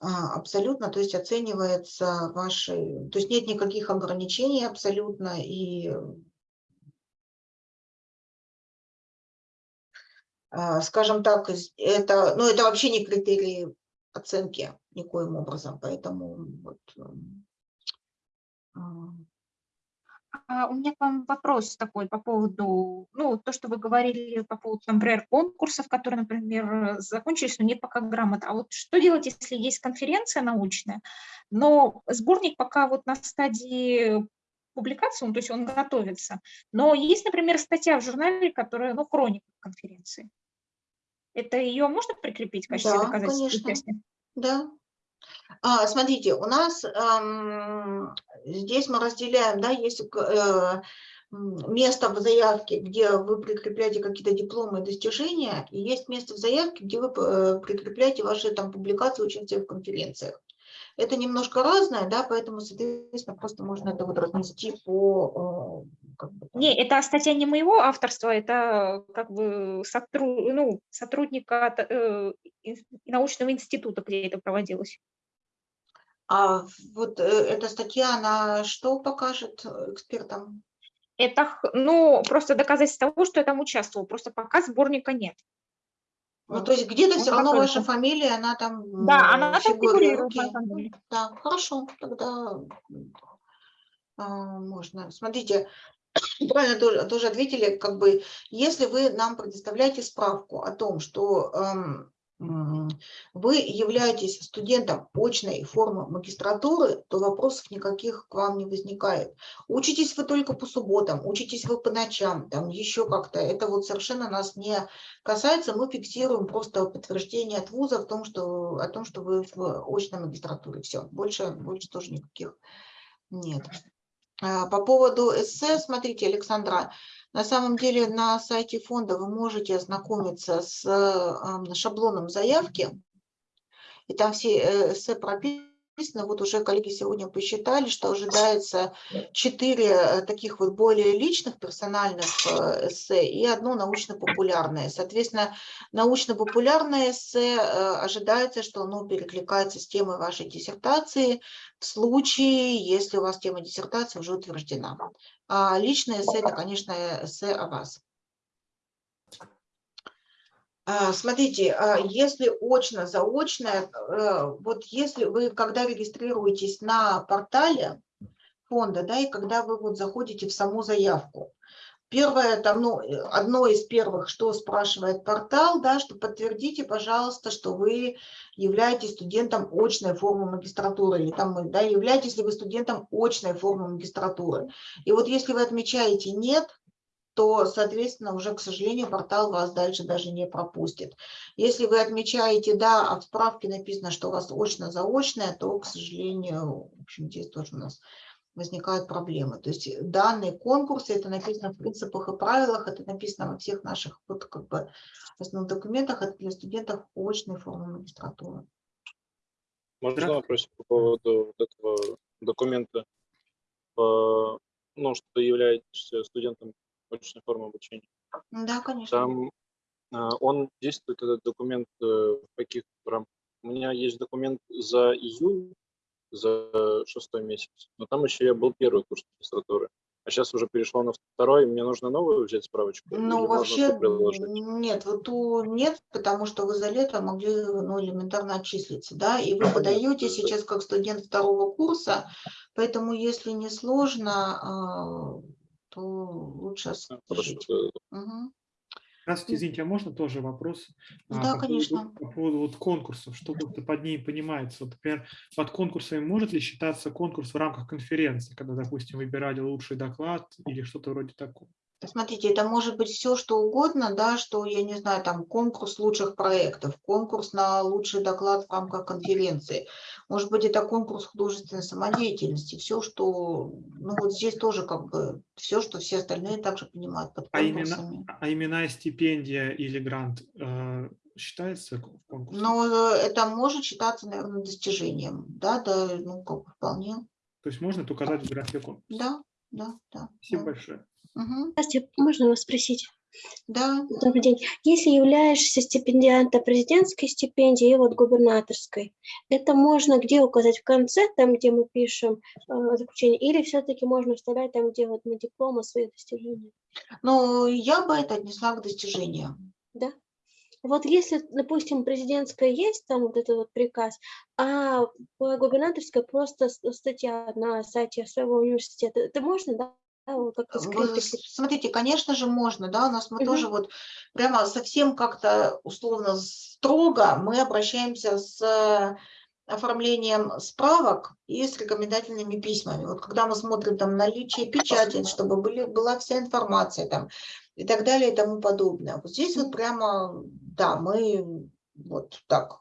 Абсолютно, то есть оценивается ваши, то есть нет никаких ограничений абсолютно, и А, скажем так, это, ну, это вообще не критерии оценки никоим образом, поэтому вот, эм, а. У меня к вам вопрос такой по поводу, ну, то, что вы говорили по поводу, например, конкурсов, которые, например, закончились, но нет пока грамот. А вот что делать, если есть конференция научная, но сборник пока вот на стадии публикации, ну, то есть он готовится, но есть, например, статья в журнале, которая, ну, хроника конференции. Это ее можно прикрепить в качестве Да, доказательства конечно. Да. А, смотрите, у нас здесь мы разделяем, да, есть э, место в заявке, где вы прикрепляете какие-то дипломы и достижения, и есть место в заявке, где вы э, прикрепляете ваши там публикации, участие в конференциях. Это немножко разное, да, поэтому, соответственно, просто можно это вот разнести по... э, как бы. Не, это статья не моего авторства, это как бы сотру- ну, сотрудника э, научного института, где это проводилось. А вот э, эта статья, она что покажет э, экспертам? Это, ну, просто доказательство того, что я там участвовал, просто пока сборника нет. Ну, то есть где-то Он все равно ваша фамилия, она там Да, она фигурирует, фигурирует. Да, хорошо, тогда а, можно. Смотрите, правильно тоже, тоже ответили, как бы, если вы нам предоставляете справку о том, что эм, вы являетесь студентом очной формы магистратуры, то вопросов никаких к вам не возникает. Учитесь вы только по субботам, учитесь вы по ночам, там еще как-то, это вот совершенно нас не касается, мы фиксируем просто подтверждение от вуза в том, что, о том, что вы в очной магистратуре. Все, больше, больше тоже никаких нет. А, По поводу эссе, смотрите, Александра, на самом деле на сайте фонда вы можете ознакомиться с ам, шаблоном заявки, и там все э, эссе прописаны. Вот уже коллеги сегодня посчитали, что ожидается четыре э, таких вот более личных персональных э, эссе и одно научно-популярное. Соответственно, научно-популярное эссе э, ожидается, что оно перекликается с темой вашей диссертации в случае, если у вас тема диссертации уже утверждена. А личное эссе – это, конечно, эссе о вас. А, Смотрите, а, если очно, заочно, э, вот если вы, когда регистрируетесь на портале фонда, да, и когда вы вот заходите в саму заявку, первое, там, ну, э, одно из первых, что спрашивает портал, да, что подтвердите, пожалуйста, что вы являетесь студентом очной формы магистратуры, или там, да, являетесь ли вы студентом очной формы магистратуры. И вот если вы отмечаете «нет», то, соответственно, уже, к сожалению, портал вас дальше даже не пропустит. Если вы отмечаете «да», а в справке написано, что у вас очно-заочное, то, к сожалению, в общем, здесь тоже у нас возникают проблемы. То есть данные конкурсы, это написано в принципах и правилах, это написано во всех наших вот, как бы, основных документах, это для студентов очной формы магистратуры. Можно вопрос по поводу вот этого документа, по- ну, что ты являешься студентом очной формы обучения? Да, конечно. Там а, он действует, этот документ, э, в каких рамках? У меня есть документ за июнь, за шестой месяц, но там еще я был первый курс магистратуры. А сейчас уже перешло на второй, мне нужно новую взять справочку? Ну, вообще нет, вот ту нет, потому что вы за лето могли ну, элементарно отчислиться, да, и вы подаете сейчас как студент второго курса, поэтому если не сложно, а, то лучше А, э, Мгм. Здравствуйте, извините, а можно тоже вопрос? а, Да, по поводу- конечно. По поводу вот конкурсов, что как-то под ней понимается. Вот, например, под конкурсами может ли считаться конкурс в рамках конференции, когда, допустим, выбирали лучший доклад или что-то вроде такого? Смотрите, это может быть все, что угодно, да, что, я не знаю, там конкурс лучших проектов, конкурс на лучший доклад в рамках конференции. Может быть, это конкурс художественной самодеятельности, все, что, ну вот здесь тоже как бы все, что все остальные также понимают под А имена, конкурсами. а имена стипендия или грант э, считается конкурсом? Но э, это может считаться, наверное, достижением, да, да, ну как бы вполне, То есть можно это указать в графе конкурса? да, да, да. Спасибо да. большое. Мгм. Здравствуйте, можно вас спросить? Да, Добрый день. Если являешься стипендиантом президентской стипендии и вот губернаторской, это можно где указать в конце, там, где мы пишем э, заключение, или все-таки можно вставлять там, где вот на дипломы свои достижения? но я бы это отнесла к достижениям. Да? Вот если, допустим, президентская есть, там вот этот вот приказ, а по губернаторской просто статья на сайте своего университета, это можно, да? Да, вот как-то Смотрите, конечно же, можно, да, у нас мы Мгм. тоже вот прямо совсем как-то условно строго мы обращаемся с э, оформлением справок и с рекомендательными письмами. Вот когда мы смотрим там наличие печати, чтобы были, была вся информация там и так далее и тому подобное. Вот здесь вот прямо, да, мы вот так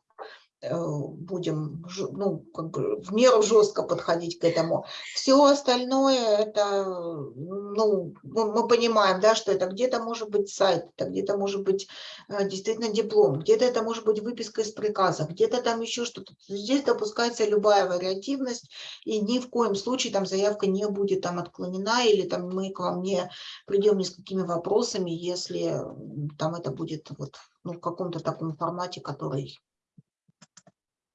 будем жё- ну, как бы в меру жестко подходить к этому. Все остальное это, ну, мы понимаем, да, что это где-то может быть сайт, это где-то может быть э, действительно диплом, где-то это может быть выписка из приказа, где-то там еще что-то. Здесь допускается любая вариативность, и ни в коем случае там заявка не будет там отклонена, или там мы к вам не придем ни с какими вопросами, если там это будет вот ну, в каком-то таком формате, который,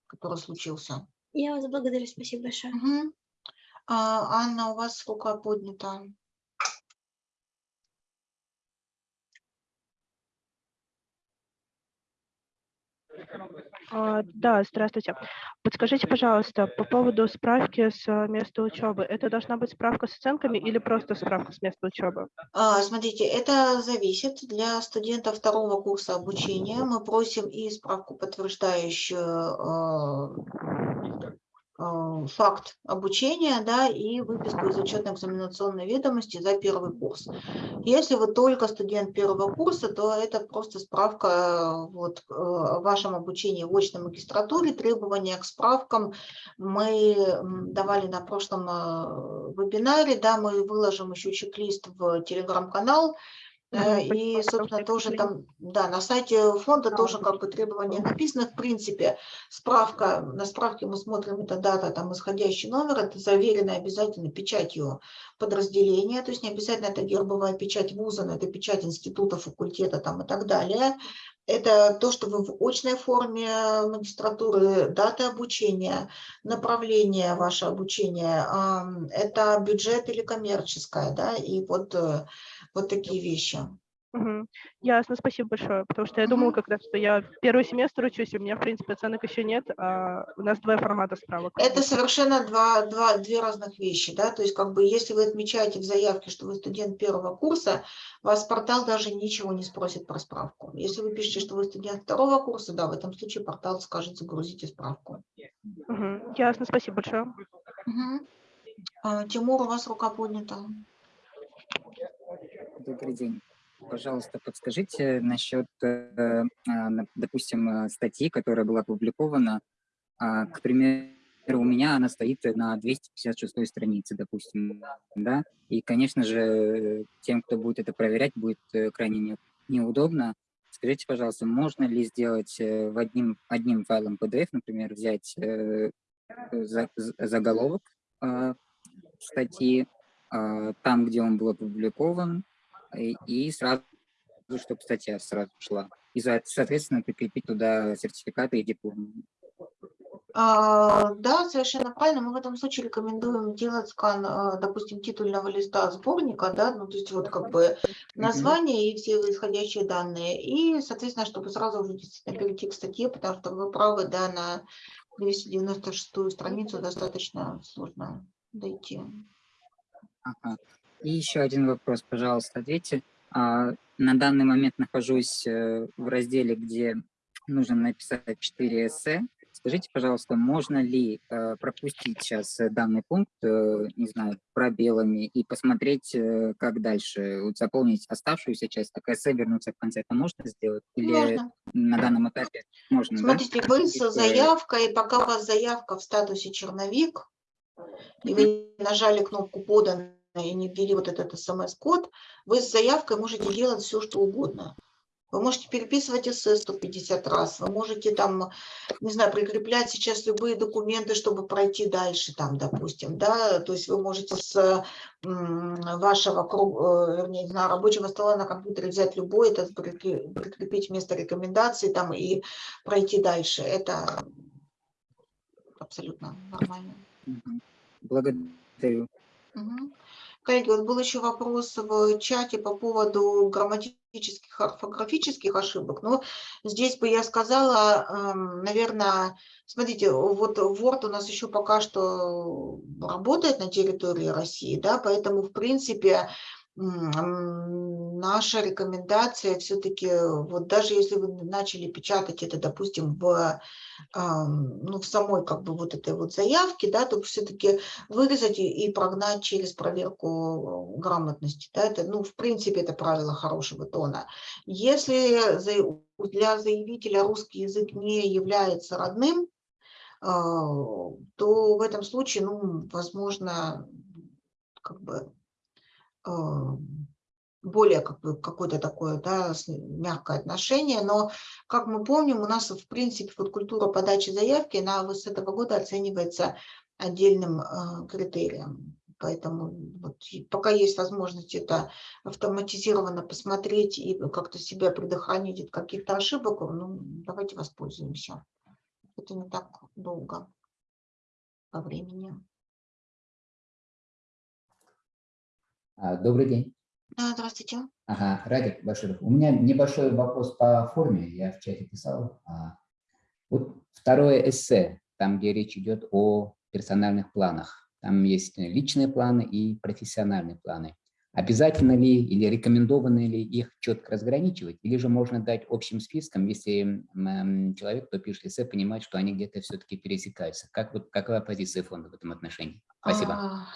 который случился. Я вас благодарю, спасибо большое. Мгм. А, Анна, у вас рука поднята. А, Да, здравствуйте. Подскажите, пожалуйста, по поводу справки с а, места учебы. Это должна быть справка с оценками или просто справка с места учебы? А, Смотрите, это зависит для студентов второго курса обучения. Мы просим и справку, подтверждающую факт обучения, да, и выписку из учетно-экзаменационной ведомости за первый курс. Если вы только студент первого курса, то это просто справка э, вот, э, о вашем обучении в очной магистратуре. Требования к справкам мы давали на прошлом э, вебинаре, да, мы выложим еще чек-лист в телеграм-канал, И, спасибо, собственно, тоже там, да, на сайте фонда тоже как бы требования написаны. В принципе, справка, на справке мы смотрим, это дата, там, исходящий номер, это заверено обязательно печатью подразделения, то есть не обязательно это гербовая печать вуза, но это печать института, факультета там и так далее. Это то, что вы в очной форме магистратуры, дата обучения, направление ваше обучение, это бюджет или коммерческое, да, и вот, э, вот такие вещи. Мгм. Ясно, спасибо большое. Потому что я думала как раз, что я первый семестр учусь, и у меня, в принципе, оценок еще нет, а у нас два формата справок. Это совершенно два, два, две разных вещи, да, то есть как бы если вы отмечаете в заявке, что вы студент первого курса, вас портал даже ничего не спросит про справку. Если вы пишете, что вы студент второго курса, да, в этом случае портал скажет, загрузите справку. Мгм. Ясно, спасибо большое. Мгм. А, Тимур, у вас рука поднята. Добрый день. Пожалуйста, подскажите насчет, э, а, допустим, э, статьи, которая была опубликована. А, К примеру, у меня она стоит на 256 странице, допустим, да, и, конечно же, тем, кто будет это проверять, будет э, крайне не- неудобно. Скажите, пожалуйста, можно ли сделать в одним, одним файлом PDF, например, взять заголовок а, статьи, там, где он был опубликован, и, и сразу, чтобы статья сразу шла. И, соответственно, прикрепить туда сертификаты и дипломы. А, Да, совершенно правильно. Мы в этом случае рекомендуем делать скан, а, допустим, титульного листа сборника, да, ну, то есть вот как бы название и все исходящие данные. И, соответственно, чтобы сразу уже действительно перейти к статье, потому что вы правы, да, на 296 страницу достаточно сложно дойти. Ага. И еще один вопрос, пожалуйста, ответьте. А, На данный момент нахожусь э, в разделе, где нужно написать 4 эссе. Скажите, пожалуйста, можно ли э, пропустить сейчас э, данный пункт, не знаю, пробелами и посмотреть, как дальше, вот заполнить оставшуюся часть, так эссе вернуться в конце, это можно сделать? Или Можно. на данном этапе можно, да? Смотрите, вы с Если- заявкой, пока у вас заявка в статусе черновик, и вы нажали кнопку «Подано» и не ввели вот этот смс-код, вы с заявкой можете делать все, что угодно. Вы можете переписывать эссе 150 раз, вы можете там, не знаю, прикреплять сейчас любые документы, чтобы пройти дальше там, допустим, да, то есть вы можете с вашего, э, вернее, не знаю, рабочего стола на компьютере взять любой, это прикре- прикрепить вместо рекомендаций там и пройти дальше. Это абсолютно нормально. Благодарю. Мгм. Коллеги, вот был еще вопрос в чате по поводу грамматических, орфографических ошибок. Но здесь бы я сказала, наверное, смотрите, вот Word у нас еще пока что работает на территории России, да, поэтому, в принципе, наша рекомендация все-таки, вот даже если вы начали печатать это, допустим, в, ну, в самой как бы вот этой вот заявке, да, то все-таки вырезать и прогнать через проверку грамотности. Да, это, ну, в принципе, это правило хорошего тона. Если для заявителя русский язык не является родным, а, то в этом случае, ну, возможно, как бы более как бы какое-то такое да, мягкое отношение, но, как мы помним, у нас, в принципе, вот культура подачи заявки, она вот с этого года оценивается отдельным а, критерием. Поэтому вот пока есть возможность это автоматизированно посмотреть и как-то себя предохранить от каких-то ошибок, ну, давайте воспользуемся. Это не так долго по времени. Добрый день. Да, здравствуйте. Ага, Радик Баширов. У меня небольшой вопрос по форме, я в чате писал. А, Вот второе эссе, там, где речь идет о персональных планах. Там есть личные планы и профессиональные планы. Обязательно ли или рекомендовано ли их четко разграничивать, или же можно дать общим списком, если человек, кто пишет эссе, понимает, что они где-то все-таки пересекаются. Как, вот, какова позиция фонда в этом отношении? Спасибо. А,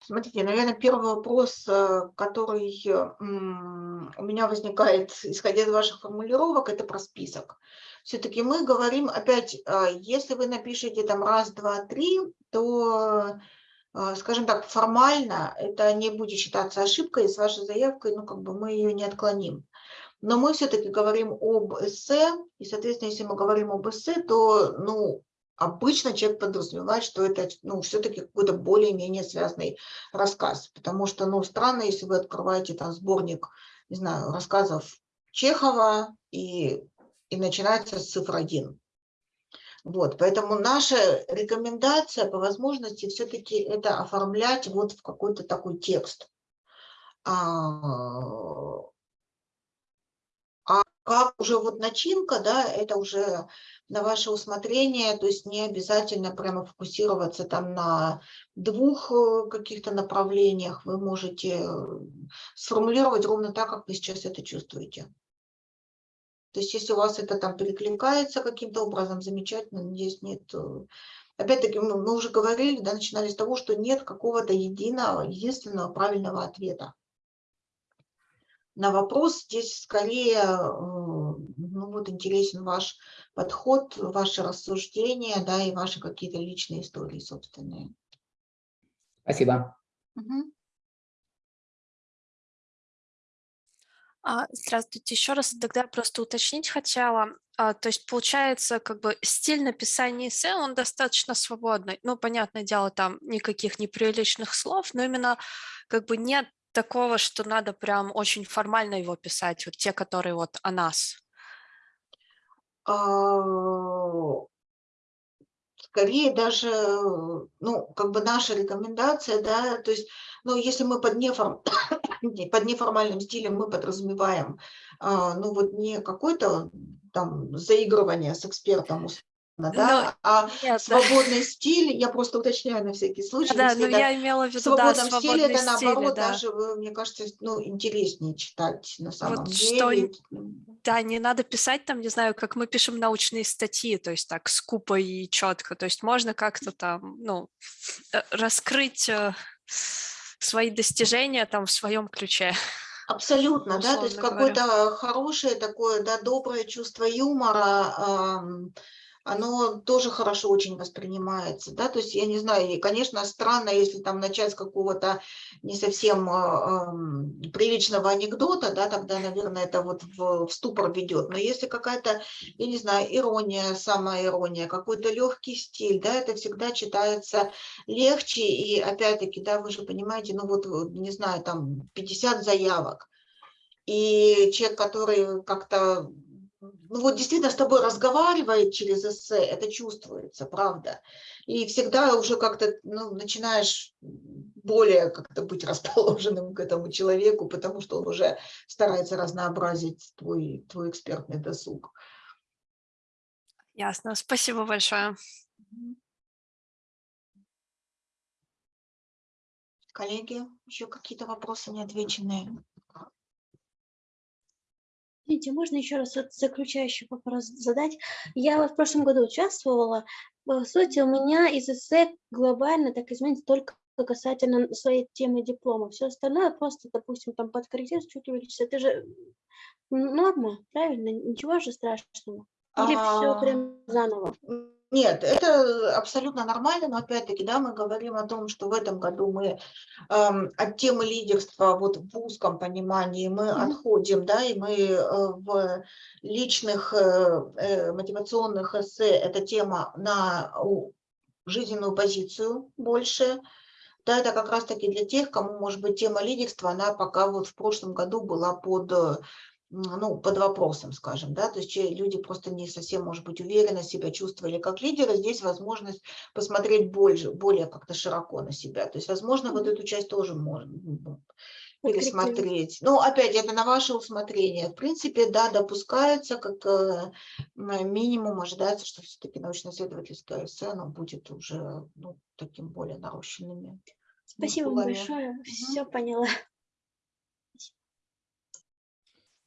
Смотрите, наверное, первый вопрос, э, который у меня возникает, исходя из ваших формулировок, это про список. Все-таки мы говорим, опять, а, если вы напишете там раз, два, три, то, а, скажем так, формально это не будет считаться ошибкой, и с вашей заявкой, ну, как бы мы ее не отклоним. Но мы все-таки говорим об эссе, и, соответственно, если мы говорим об эссе, то, ну, обычно человек подразумевает, что это ну, все-таки какой-то более-менее связанный рассказ. Потому что ну, странно, если вы открываете там сборник, не знаю, рассказов Чехова и, и начинается с цифр 1. Вот, поэтому наша рекомендация по возможности все-таки это оформлять вот в какой-то такой текст. А, а как уже вот начинка, да, это уже на ваше усмотрение, то есть не обязательно прямо фокусироваться там на двух э, каких-то направлениях, вы можете э, сформулировать ровно так, как вы сейчас это чувствуете. То есть если у вас это там перекликается каким-то образом, замечательно, здесь нет... э, Опять-таки, мы уже говорили, да, начинали с того, что нет какого-то единого, единственного правильного ответа. На вопрос здесь скорее ну, вот интересен ваш подход, ваши рассуждения, да, и ваши какие-то личные истории собственные. Спасибо. А, Здравствуйте, еще раз тогда просто уточнить хотела. А, То есть получается, как бы стиль написания эссе, он достаточно свободный. Ну, понятное дело, там никаких неприличных слов, но именно как бы нет такого, что надо прям очень формально его писать, вот те, которые вот о нас. А, Скорее даже, ну, как бы наша рекомендация, да, то есть, ну, если мы под, неформ... под неформальным стилем мы подразумеваем, а, ну, вот не какое-то там заигрывание с экспертом да, а нет, да. свободный стиль, я просто уточняю на всякий случай, Да, если ну я имела в виду, да, свободном стиле, это свободный наоборот да. даже, э, мне кажется, ну, интереснее читать на самом Вот что, деле. н- да, не надо писать там, не знаю, как мы пишем научные статьи, то есть так скупо и четко, то есть можно как-то там, ну, э, раскрыть э, свои достижения там в своем ключе. Абсолютно, да, то есть какое-то хорошее такое, да, доброе чувство юмора, ам, оно тоже хорошо очень воспринимается, да, то есть я не знаю, и, конечно, странно, если там начать с какого-то не совсем а, ам, приличного анекдота, да, тогда, наверное, это вот в, в ступор ведет, но если какая-то, я не знаю, ирония, самая ирония, какой-то легкий стиль, да, это всегда читается легче, и опять-таки, да, вы же понимаете, ну вот, не знаю, там 50 заявок, и человек, который как-то, ну вот действительно с тобой разговаривает через эссе, это чувствуется, правда. И всегда уже как-то ну, начинаешь более как-то быть расположенным к этому человеку, потому что он уже старается разнообразить твой, твой экспертный досуг. Ясно, спасибо большое. Коллеги, еще какие-то вопросы неотвеченные? Извините, можно еще раз заключающий вопрос задать? Я вот в прошлом году участвовала. По сути, у меня из эссе глобально так изменится только касательно своей темы диплома. Все остальное просто, допустим, там подкорректировать, чуть увеличить. Это же норма, правильно? Ничего же страшного. Или все А, прям заново? Нет, это абсолютно нормально, но опять-таки, да, мы говорим о том, что в этом году мы эм, от темы лидерства вот в узком понимании мы Мгм. отходим, да, и мы э, в личных э, э, мотивационных эссе эта тема на жизненную позицию больше, да, это как раз-таки для тех, кому, может быть, тема лидерства, она пока вот в прошлом году была под, э, ну, под вопросом, скажем, да, то есть люди просто не совсем, может быть, уверенно себя чувствовали как лидеры, здесь возможность посмотреть больше, более как-то широко на себя, то есть, возможно, вот эту часть тоже можно пересмотреть. Ну, опять, это на ваше усмотрение. В принципе, да, допускается, как э, минимум ожидается, что все-таки научно-исследовательское эссе, оно будет уже, ну, таким более нарощенными. Спасибо большое. Мгм. Все поняла.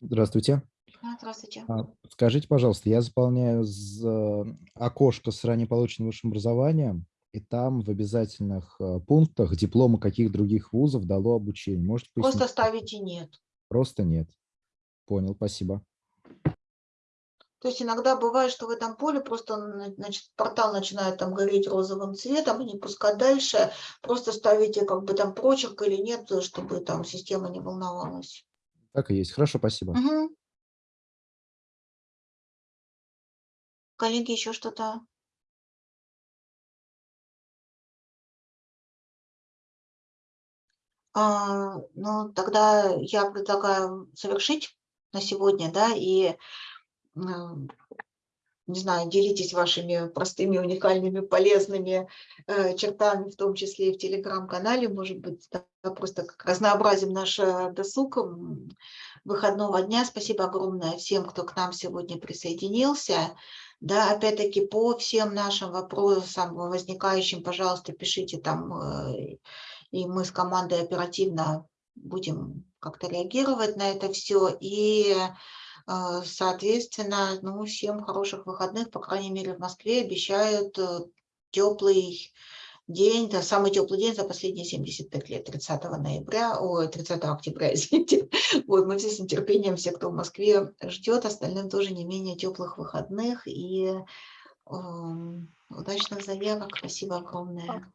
Здравствуйте. Здравствуйте. А, Скажите, пожалуйста, я заполняю з- окошко с ранее полученным высшим образованием, и там в обязательных э, пунктах дипломы каких других вузов дало обучение. Можете Просто пояснить? ставите нет. Просто нет. Понял, спасибо. То есть иногда бывает, что в этом поле просто на- значит, портал начинает там гореть розовым цветом и не пускать дальше. Просто ставите как бы там прочерк или нет, чтобы там система не волновалась. Так и есть. Хорошо, спасибо. Мгм. Коллеги, еще что-то? А, ну, тогда я предлагаю завершить на сегодня, да, и, не знаю, делитесь вашими простыми, уникальными, полезными э, чертами, в том числе и в телеграм-канале, может быть, да, просто как разнообразим наш э, досуг выходного дня. Спасибо огромное всем, кто к нам сегодня присоединился. Да, опять-таки по всем нашим вопросам возникающим, пожалуйста, пишите там, э, и мы с командой оперативно будем как-то реагировать на это все. И, соответственно, ну, всем хороших выходных, по крайней мере, в Москве обещают теплый день, это самый теплый день за последние 75 лет, 30 ноября, ой, 30 октября, извините. Вот, мы все с нетерпением, все, кто в Москве ждет, остальным тоже не менее теплых выходных и эм, удачных заявок. Спасибо огромное.